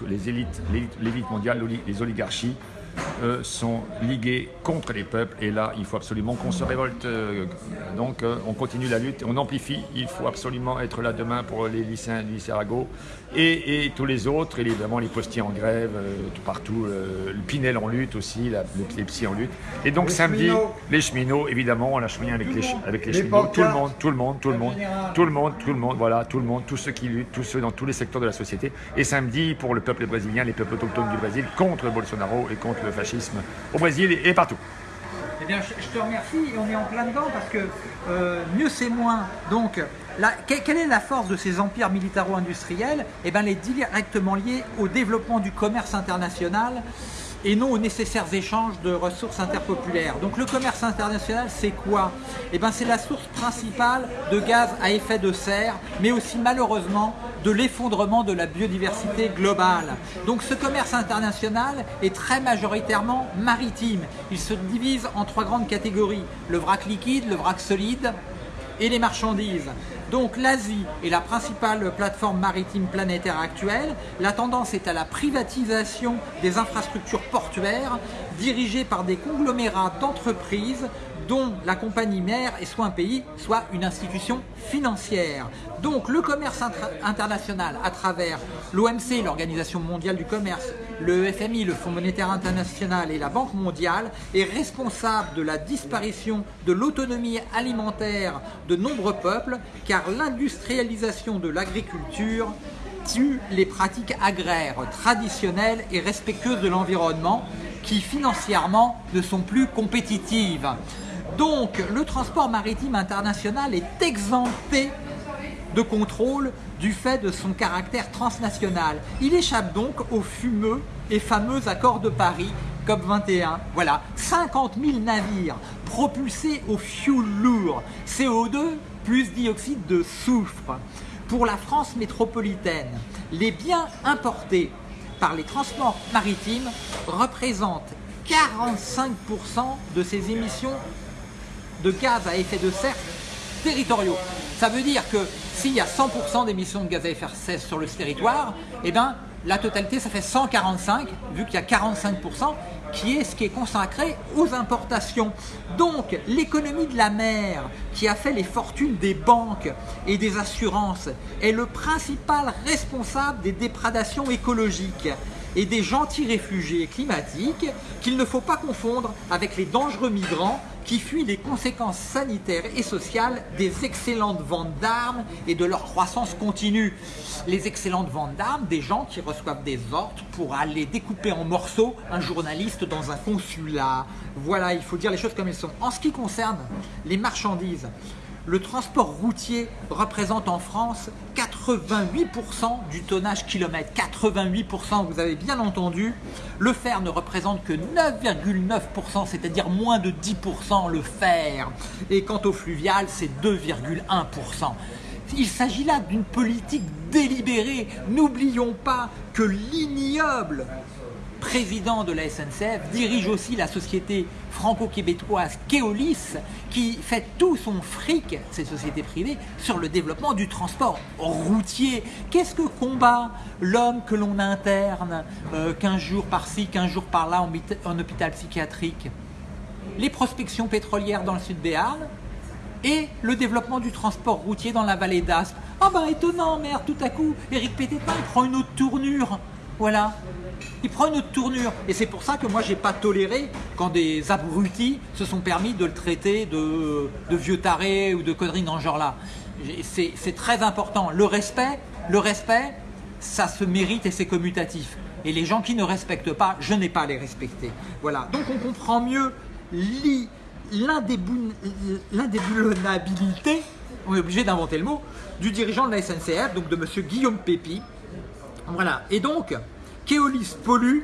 Speaker 4: les élites, l'élite mondiale, les oligarchies, euh, sont ligués contre les peuples. Et là, il faut absolument qu'on se révolte. Euh, donc, euh, on continue la lutte, on amplifie. Il faut absolument être là demain pour les lycéens du lycée Arago et, tous les autres, évidemment les postiers en grève, tout partout. le Pinel en lutte aussi, la, psy en lutte. Et donc, samedi, les cheminots, évidemment, on a cheminots avec les, avec les, cheminots. Tout le monde, tout le monde, tout le monde, tout le monde, tout le monde, voilà, tout le monde, tous ceux qui luttent, tous ceux dans tous les secteurs de la société. Et samedi, pour le peuple brésilien, les peuples autochtones du Brésil, contre Bolsonaro et contre le fascisme au Brésil et partout.
Speaker 1: Eh bien, je, te remercie et on est en plein dedans parce que euh, mieux c'est moins. Donc, quelle est la force de ces empires militaro-industriels? Eh bien, elle est directement liée au développement du commerce international et non aux nécessaires échanges de ressources interpopulaires. Donc le commerce international, c'est quoi? Eh bien c'est la source principale de gaz à effet de serre, mais aussi malheureusement de l'effondrement de la biodiversité globale. Donc ce commerce international est très majoritairement maritime. Il se divise en trois grandes catégories, le vrac liquide, le vrac solide et les marchandises. Donc l'Asie est la principale plateforme maritime planétaire actuelle. La tendance est à la privatisation des infrastructures portuaires dirigées par des conglomérats d'entreprises dont la compagnie mère est soit un pays, soit une institution financière. Donc le commerce international à travers l'OMC, l'Organisation mondiale du commerce, le FMI, le Fonds monétaire international et la Banque mondiale est responsable de la disparition de l'autonomie alimentaire de nombreux peuples car l'industrialisation de l'agriculture tue les pratiques agraires traditionnelles et respectueuses de l'environnement qui financièrement ne sont plus compétitives. Donc le transport maritime international est exempté de contrôle du fait de son caractère transnational. Il échappe donc aux fumeux et fameux accords de Paris, COP21. Voilà, 50 000 navires propulsés au fioul lourd, CO2 plus dioxyde de soufre. Pour la France métropolitaine, les biens importés par les transports maritimes représentent 45% de ces émissions de gaz à effet de serre territoriaux. Ça veut dire que s'il y a 100% d'émissions de gaz à effet de serre sur le territoire, eh ben, la totalité, ça fait 145, vu qu'il y a 45% qui est ce qui est consacré aux importations. Donc l'économie de la mer, qui a fait les fortunes des banques et des assurances, est le principal responsable des déprédations écologiques et des gentils réfugiés climatiques qu'il ne faut pas confondre avec les dangereux migrants qui fuient les conséquences sanitaires et sociales des excellentes ventes d'armes et de leur croissance continue. Les excellentes ventes d'armes, des gens qui reçoivent des ordres pour aller découper en morceaux un journaliste dans un consulat. Voilà, il faut dire les choses comme elles sont. En ce qui concerne les marchandises, le transport routier représente en France 88% du tonnage kilomètre. 88%, vous avez bien entendu. Le fer ne représente que 9,9%, c'est-à-dire moins de 10% le fer. Et quant au fluvial, c'est 2,1%. Il s'agit là d'une politique délibérée. N'oublions pas que l'ignoble président de la SNCF, dirige aussi la société franco-québécoise Keolis, qui fait tout son fric, ces sociétés privées, sur le développement du transport routier. Qu'est-ce que combat l'homme que l'on interne 15 euh, jours par-ci, 15 jours par-là en, hôpital psychiatrique? Les prospections pétrolières dans le sud Béarn et le développement du transport routier dans la vallée d'Aspe. Ah ben étonnant, merde, tout à coup, Éric Pététin prend une autre tournure. Voilà, il prend une autre tournure. Et c'est pour ça que moi, j'ai pas toléré quand des abrutis se sont permis de le traiter de, vieux taré ou de conneries dans ce genre-là. C'est très important. Le respect, le respect, ça se mérite et c'est commutatif. Et les gens qui ne respectent pas, je n'ai pas à les respecter. Voilà. Donc on comprend mieux l'indéboulonnabilité, on est obligé d'inventer le mot, du dirigeant de la SNCF, donc de M. Guillaume Pépi. Voilà. Et donc, Keolis pollue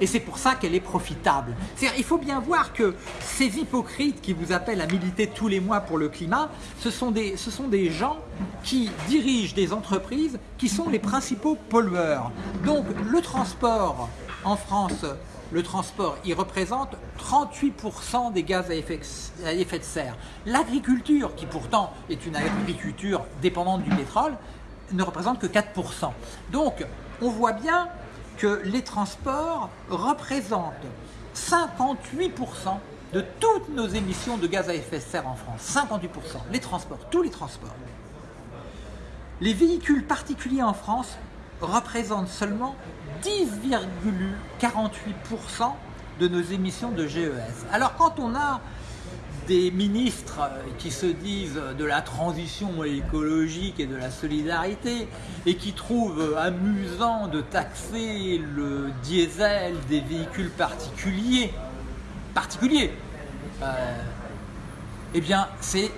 Speaker 1: et c'est pour ça qu'elle est profitable. il faut bien voir que ces hypocrites qui vous appellent à militer tous les mois pour le climat, ce sont des, ce sont des gens qui dirigent des entreprises qui sont les principaux pollueurs. Donc le transport En France, le transport, il représente 38% des gaz à effet, à effet de serre. L'agriculture, qui pourtant est une agriculture dépendante du pétrole, ne représente que 4%. Donc, on voit bien que les transports représentent 58% de toutes nos émissions de gaz à effet de serre en France. 58%. Les transports, tous les transports. Les véhicules particuliers en France représentent seulement 10,48% de nos émissions de GES. Alors quand on a des ministres qui se disent de la transition écologique et de la solidarité et qui trouvent amusant de taxer le diesel des véhicules particuliers, particuliers, euh, eh bien c'est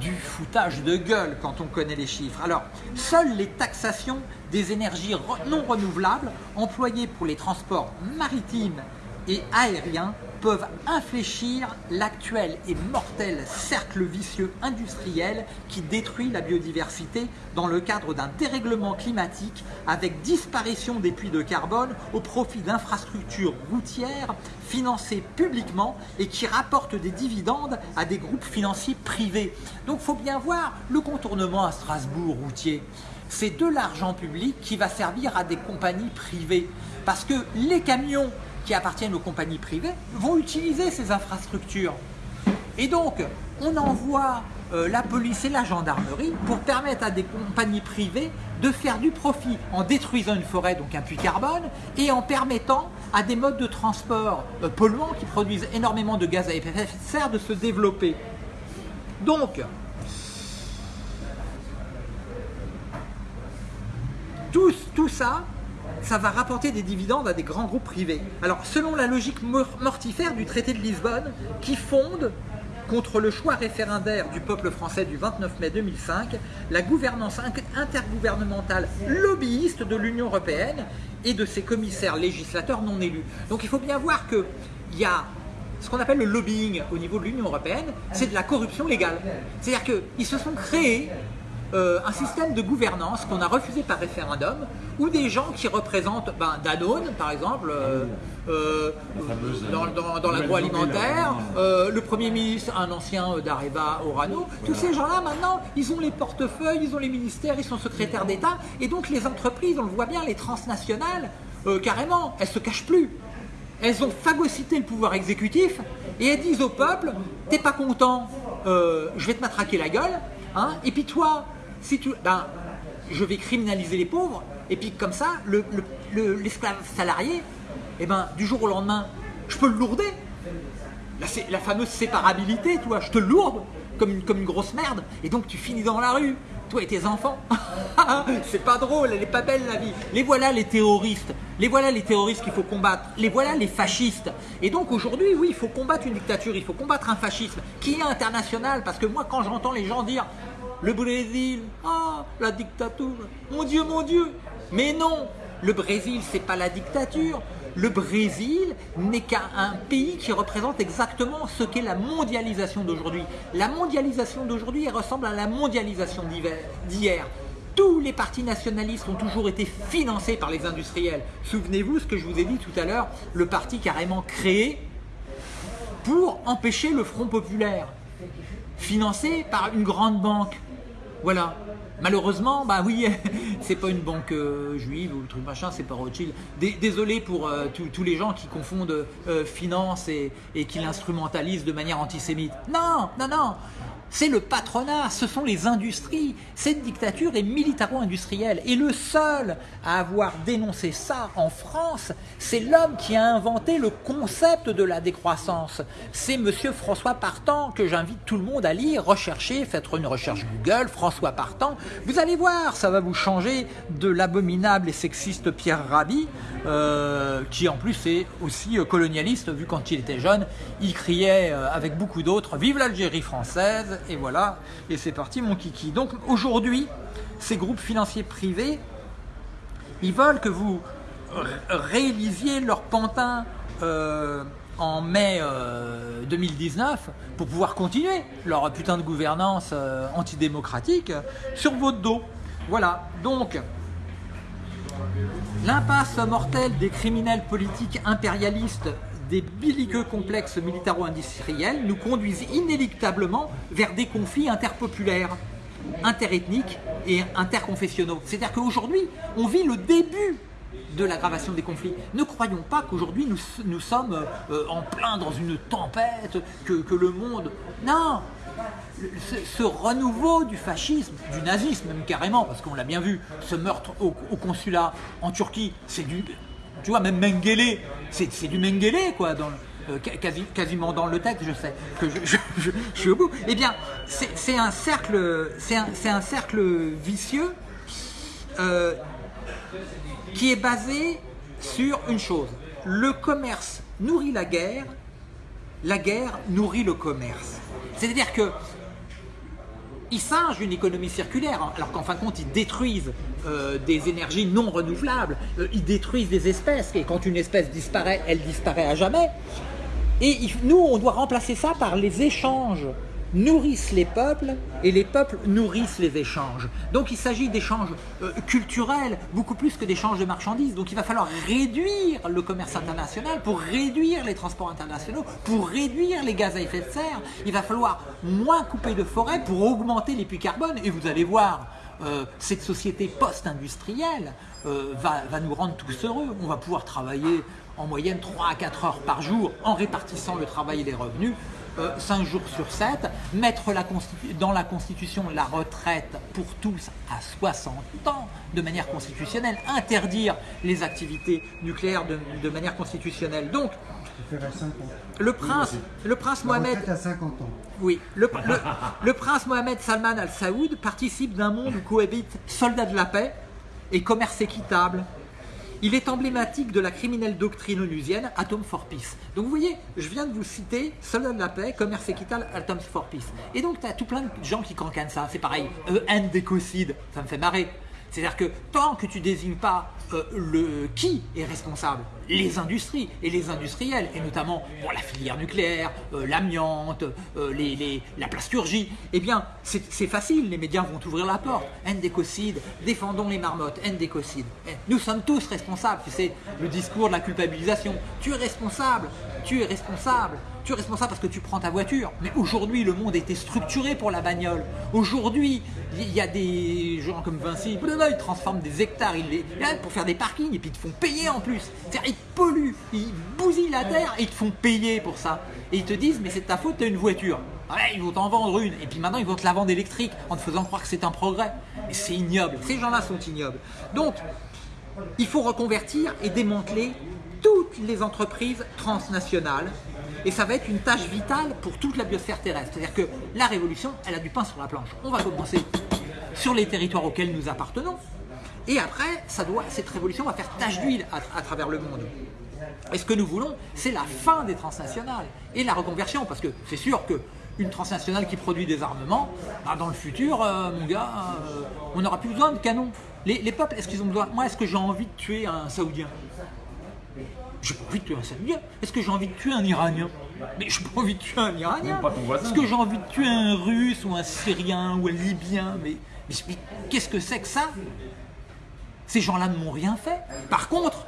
Speaker 1: du foutage de gueule quand on connaît les chiffres. Alors, seules les taxations des énergies non renouvelables employées pour les transports maritimes et aériens peuvent infléchir l'actuel et mortel cercle vicieux industriel qui détruit la biodiversité dans le cadre d'un dérèglement climatique avec disparition des puits de carbone au profit d'infrastructures routières financées publiquement et qui rapportent des dividendes à des groupes financiers privés. Donc il faut bien voir le contournement à Strasbourg routier. C'est de l'argent public qui va servir à des compagnies privées. Parce que les camions qui appartiennent aux compagnies privées vont utiliser ces infrastructures. Et donc, on envoie euh, la police et la gendarmerie pour permettre à des compagnies privées de faire du profit en détruisant une forêt, donc un puits carbone, et en permettant à des modes de transport euh, polluants qui produisent énormément de gaz à effet de serre de se développer. Donc, tout, tout ça, ça va rapporter des dividendes à des grands groupes privés. Alors, selon la logique mortifère du traité de Lisbonne, qui fonde contre le choix référendaire du peuple français du 29 mai 2005, la gouvernance intergouvernementale lobbyiste de l'Union européenne et de ses commissaires législateurs non élus. Donc il faut bien voir qu'il y a ce qu'on appelle le lobbying au niveau de l'Union européenne, c'est de la corruption légale. C'est-à-dire qu'ils se sont créés euh, un système de gouvernance qu'on a refusé par référendum, où des gens qui représentent ben, Danone, par exemple, euh, euh, dans, l'agroalimentaire, le Premier ministre, un ancien d'Areva Orano, tous ces gens-là, maintenant, ils ont les portefeuilles, ils ont les ministères, ils sont secrétaires d'État, et donc les entreprises, on le voit bien, les transnationales, carrément, elles se cachent plus. Elles ont phagocyté le pouvoir exécutif, et elles disent au peuple, t'es pas content, je vais te matraquer la gueule, hein, et puis toi, si tu, ben, je vais criminaliser les pauvres, et puis comme ça, l'esclave salarié, eh ben, du jour au lendemain, je peux le lourder. La, fameuse séparabilité, tu je te lourde comme une, comme une grosse merde, et donc tu finis dans la rue, toi et tes enfants. C'est pas drôle, elle est pas belle la vie. Les voilà les terroristes, les voilà les terroristes qu'il faut combattre, les voilà les fascistes. Et donc aujourd'hui, oui, il faut combattre une dictature, il faut combattre un fascisme qui est international, parce que moi quand j'entends les gens dire le Brésil, ah, la dictature, mon Dieu, mon Dieu. Mais non, le Brésil, c'est pas la dictature. Le Brésil n'est qu'un pays qui représente exactement ce qu'est la mondialisation d'aujourd'hui. La mondialisation d'aujourd'hui ressemble à la mondialisation d'hier. Tous les partis nationalistes ont toujours été financés par les industriels. Souvenez-vous ce que je vous ai dit tout à l'heure, le parti carrément créé pour empêcher le Front Populaire, financé par une grande banque. Voilà. Malheureusement, bah oui, c'est pas une banque euh, juive ou truc machin, c'est pas Rothschild. Désolé pour euh, tous les gens qui confondent euh, finance et, et qui l'instrumentalisent de manière antisémite. Non, non, non c'est le patronat, ce sont les industries. Cette dictature est militaro-industrielle. Et le seul à avoir dénoncé ça en France, c'est l'homme qui a inventé le concept de la décroissance. C'est monsieur François Partant que j'invite tout le monde à lire, rechercher, faites une recherche Google, François Partant. Vous allez voir, ça va vous changer de l'abominable et sexiste Pierre Rabhi, euh, qui en plus est aussi euh, colonialiste, vu quand il était jeune, il criait euh, avec beaucoup d'autres « Vive l'Algérie française !» Et voilà, et c'est parti mon kiki. Donc aujourd'hui, ces groupes financiers privés, ils veulent que vous réalisiez leur pantin euh, en mai 2019 euh, pour pouvoir continuer leur putain de gouvernance euh, antidémocratique sur votre dos. Voilà, donc L'impasse mortelle des criminels politiques impérialistes des belliqueux complexes militaro-industriels nous conduisent inéluctablement vers des conflits interpopulaires, interethniques et interconfessionnaux. C'est-à-dire qu'aujourd'hui, on vit le début de l'aggravation des conflits. Ne croyons pas qu'aujourd'hui nous, sommes euh, en plein dans une tempête, que, le monde... Non ce, renouveau du fascisme, du nazisme même carrément, parce qu'on l'a bien vu, ce meurtre au consulat en Turquie, c'est du... Tu vois, même Mengele, c'est du Mengele, quoi, euh, quasi, quasiment dans le texte, je sais que je, suis au bout. Eh bien, c'est un cercle, un, cercle vicieux euh, qui est basé sur une chose. Le commerce nourrit la guerre, la guerre nourrit le commerce. C'est-à-dire que ils singent une économie circulaire, hein, alors qu'en fin de compte, ils détruisent euh, des énergies non renouvelables, euh, ils détruisent des espèces, et quand une espèce disparaît, elle disparaît à jamais. Et nous, on doit remplacer ça par les échanges nourrissent les peuples et les peuples nourrissent les échanges. Donc il s'agit d'échanges euh, culturels beaucoup plus que d'échanges de marchandises. Donc il va falloir réduire le commerce international pour réduire les transports internationaux, pour réduire les gaz à effet de serre. Il va falloir moins couper de forêts pour augmenter les puits carbone. Et vous allez voir, euh, cette société post-industrielle euh, va, va nous rendre tous heureux. On va pouvoir travailler en moyenne 3 à 4 heures par jour en répartissant le travail et les revenus. Euh, 5 jours sur 7, mettre la dans la Constitution la retraite pour tous à 60 ans de manière constitutionnelle, interdire les activités nucléaires de, de manière constitutionnelle. Donc, le prince, le prince Mohamed,
Speaker 2: à 50 ans.
Speaker 1: Oui, le, le, le prince Mohamed Salman Al Saoud participe d'un monde où cohabitent soldats de la paix et commerce équitable, il est emblématique de la criminelle doctrine onusienne Atom for Peace. Donc vous voyez, je viens de vous citer Soldat de la paix, commerce équitable, Atom for Peace. Et donc tu as tout plein de gens qui cancanent ça. C'est pareil, EN d'écocide, ça me fait marrer. C'est-à-dire que tant que tu désignes pas euh, le qui est responsable, les industries et les industriels, et notamment bon, la filière nucléaire, euh, l'amiante, euh, la plasturgie, eh bien c'est facile, les médias vont ouvrir la porte. Ndécocide, défendons les marmottes, Ndécocide. Nous sommes tous responsables, tu sais, le discours de la culpabilisation. Tu es responsable, tu es responsable, tu es responsable parce que tu prends ta voiture. Mais aujourd'hui, le monde était structuré pour la bagnole. Aujourd'hui, il y a des gens comme Vinci, ils transforment des hectares pour faire des parkings et puis ils te font payer en plus. C'est-à-dire, ils polluent, ils bousillent la terre et ils te font payer pour ça. Et ils te disent, mais c'est ta faute, tu as une voiture. Ouais, ils vont t'en vendre une. Et puis maintenant, ils vont te la vendre électrique en te faisant croire que c'est un progrès. Et c'est ignoble. Ces gens-là sont ignobles. Donc, il faut reconvertir et démanteler toutes les entreprises transnationales et ça va être une tâche vitale pour toute la biosphère terrestre. C'est-à-dire que la révolution, elle a du pain sur la planche. On va commencer sur les territoires auxquels nous appartenons, et après, cette révolution va faire tâche d'huile à, à, travers le monde. Et ce que nous voulons, c'est la fin des transnationales et la reconversion, parce que c'est sûr que une transnationale qui produit des armements, bah dans le futur, euh, mon gars, euh, on n'aura plus besoin de canons. Les, les peuples, est-ce qu'ils ont besoin? Moi, est-ce que j'ai envie de tuer un Saoudien? J'ai pas envie de tuer un Saoudien. Est-ce que j'ai envie de tuer un Iranien? Mais j'ai pas envie de tuer un Iranien. Est-ce que j'ai envie de tuer un Russe ou un Syrien ou un Libyen? Mais, mais, mais qu'est-ce que c'est que ça? Ces gens-là ne m'ont rien fait. Par contre,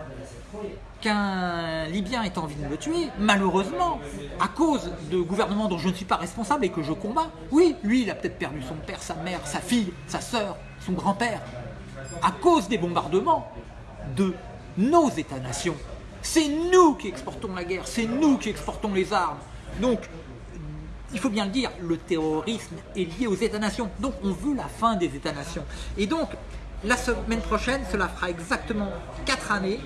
Speaker 1: qu'un Libyen ait envie de me tuer, malheureusement, à cause de gouvernements dont je ne suis pas responsable et que je combats, oui, lui, il a peut-être perdu son père, sa mère, sa fille, sa sœur, son grand-père, à cause des bombardements de nos États-nations. C'est nous qui exportons la guerre, c'est nous qui exportons les armes. Donc, il faut bien le dire, le terrorisme est lié aux États-nations. Donc, on veut la fin des États-nations. Et donc, la semaine prochaine, cela fera exactement 4 années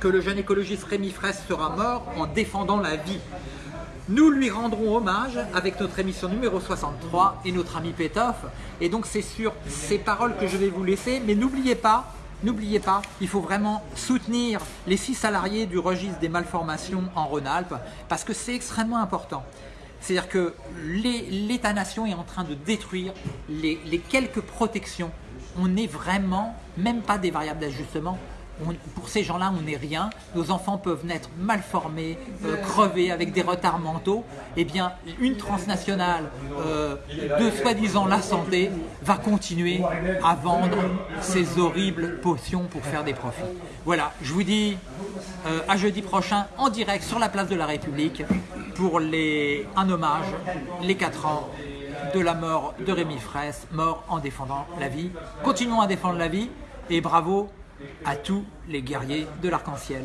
Speaker 1: que le jeune écologiste Rémi Fraisse sera mort en défendant la vie. Nous lui rendrons hommage avec notre émission numéro 63 et notre ami Pétoff. Et donc c'est sur ces paroles que je vais vous laisser, mais n'oubliez pas, N'oubliez pas, il faut vraiment soutenir les six salariés du registre des malformations en Rhône-Alpes parce que c'est extrêmement important. C'est-à-dire que l'État-nation est en train de détruire les, quelques protections. On n'est vraiment, même pas des variables d'ajustement, pour ces gens-là, on n'est rien. Nos enfants peuvent naître mal formés, euh, crevés, avec des retards mentaux. Eh bien, une transnationale euh, de soi-disant la santé va continuer à vendre ces horribles potions pour faire des profits. Voilà, je vous dis euh, à jeudi prochain en direct sur la place de la République pour les, un hommage, les 4 ans de la mort de Rémi Fraisse, mort en défendant la vie. Continuons à défendre la vie et bravo à tous les guerriers de l'arc-en-ciel.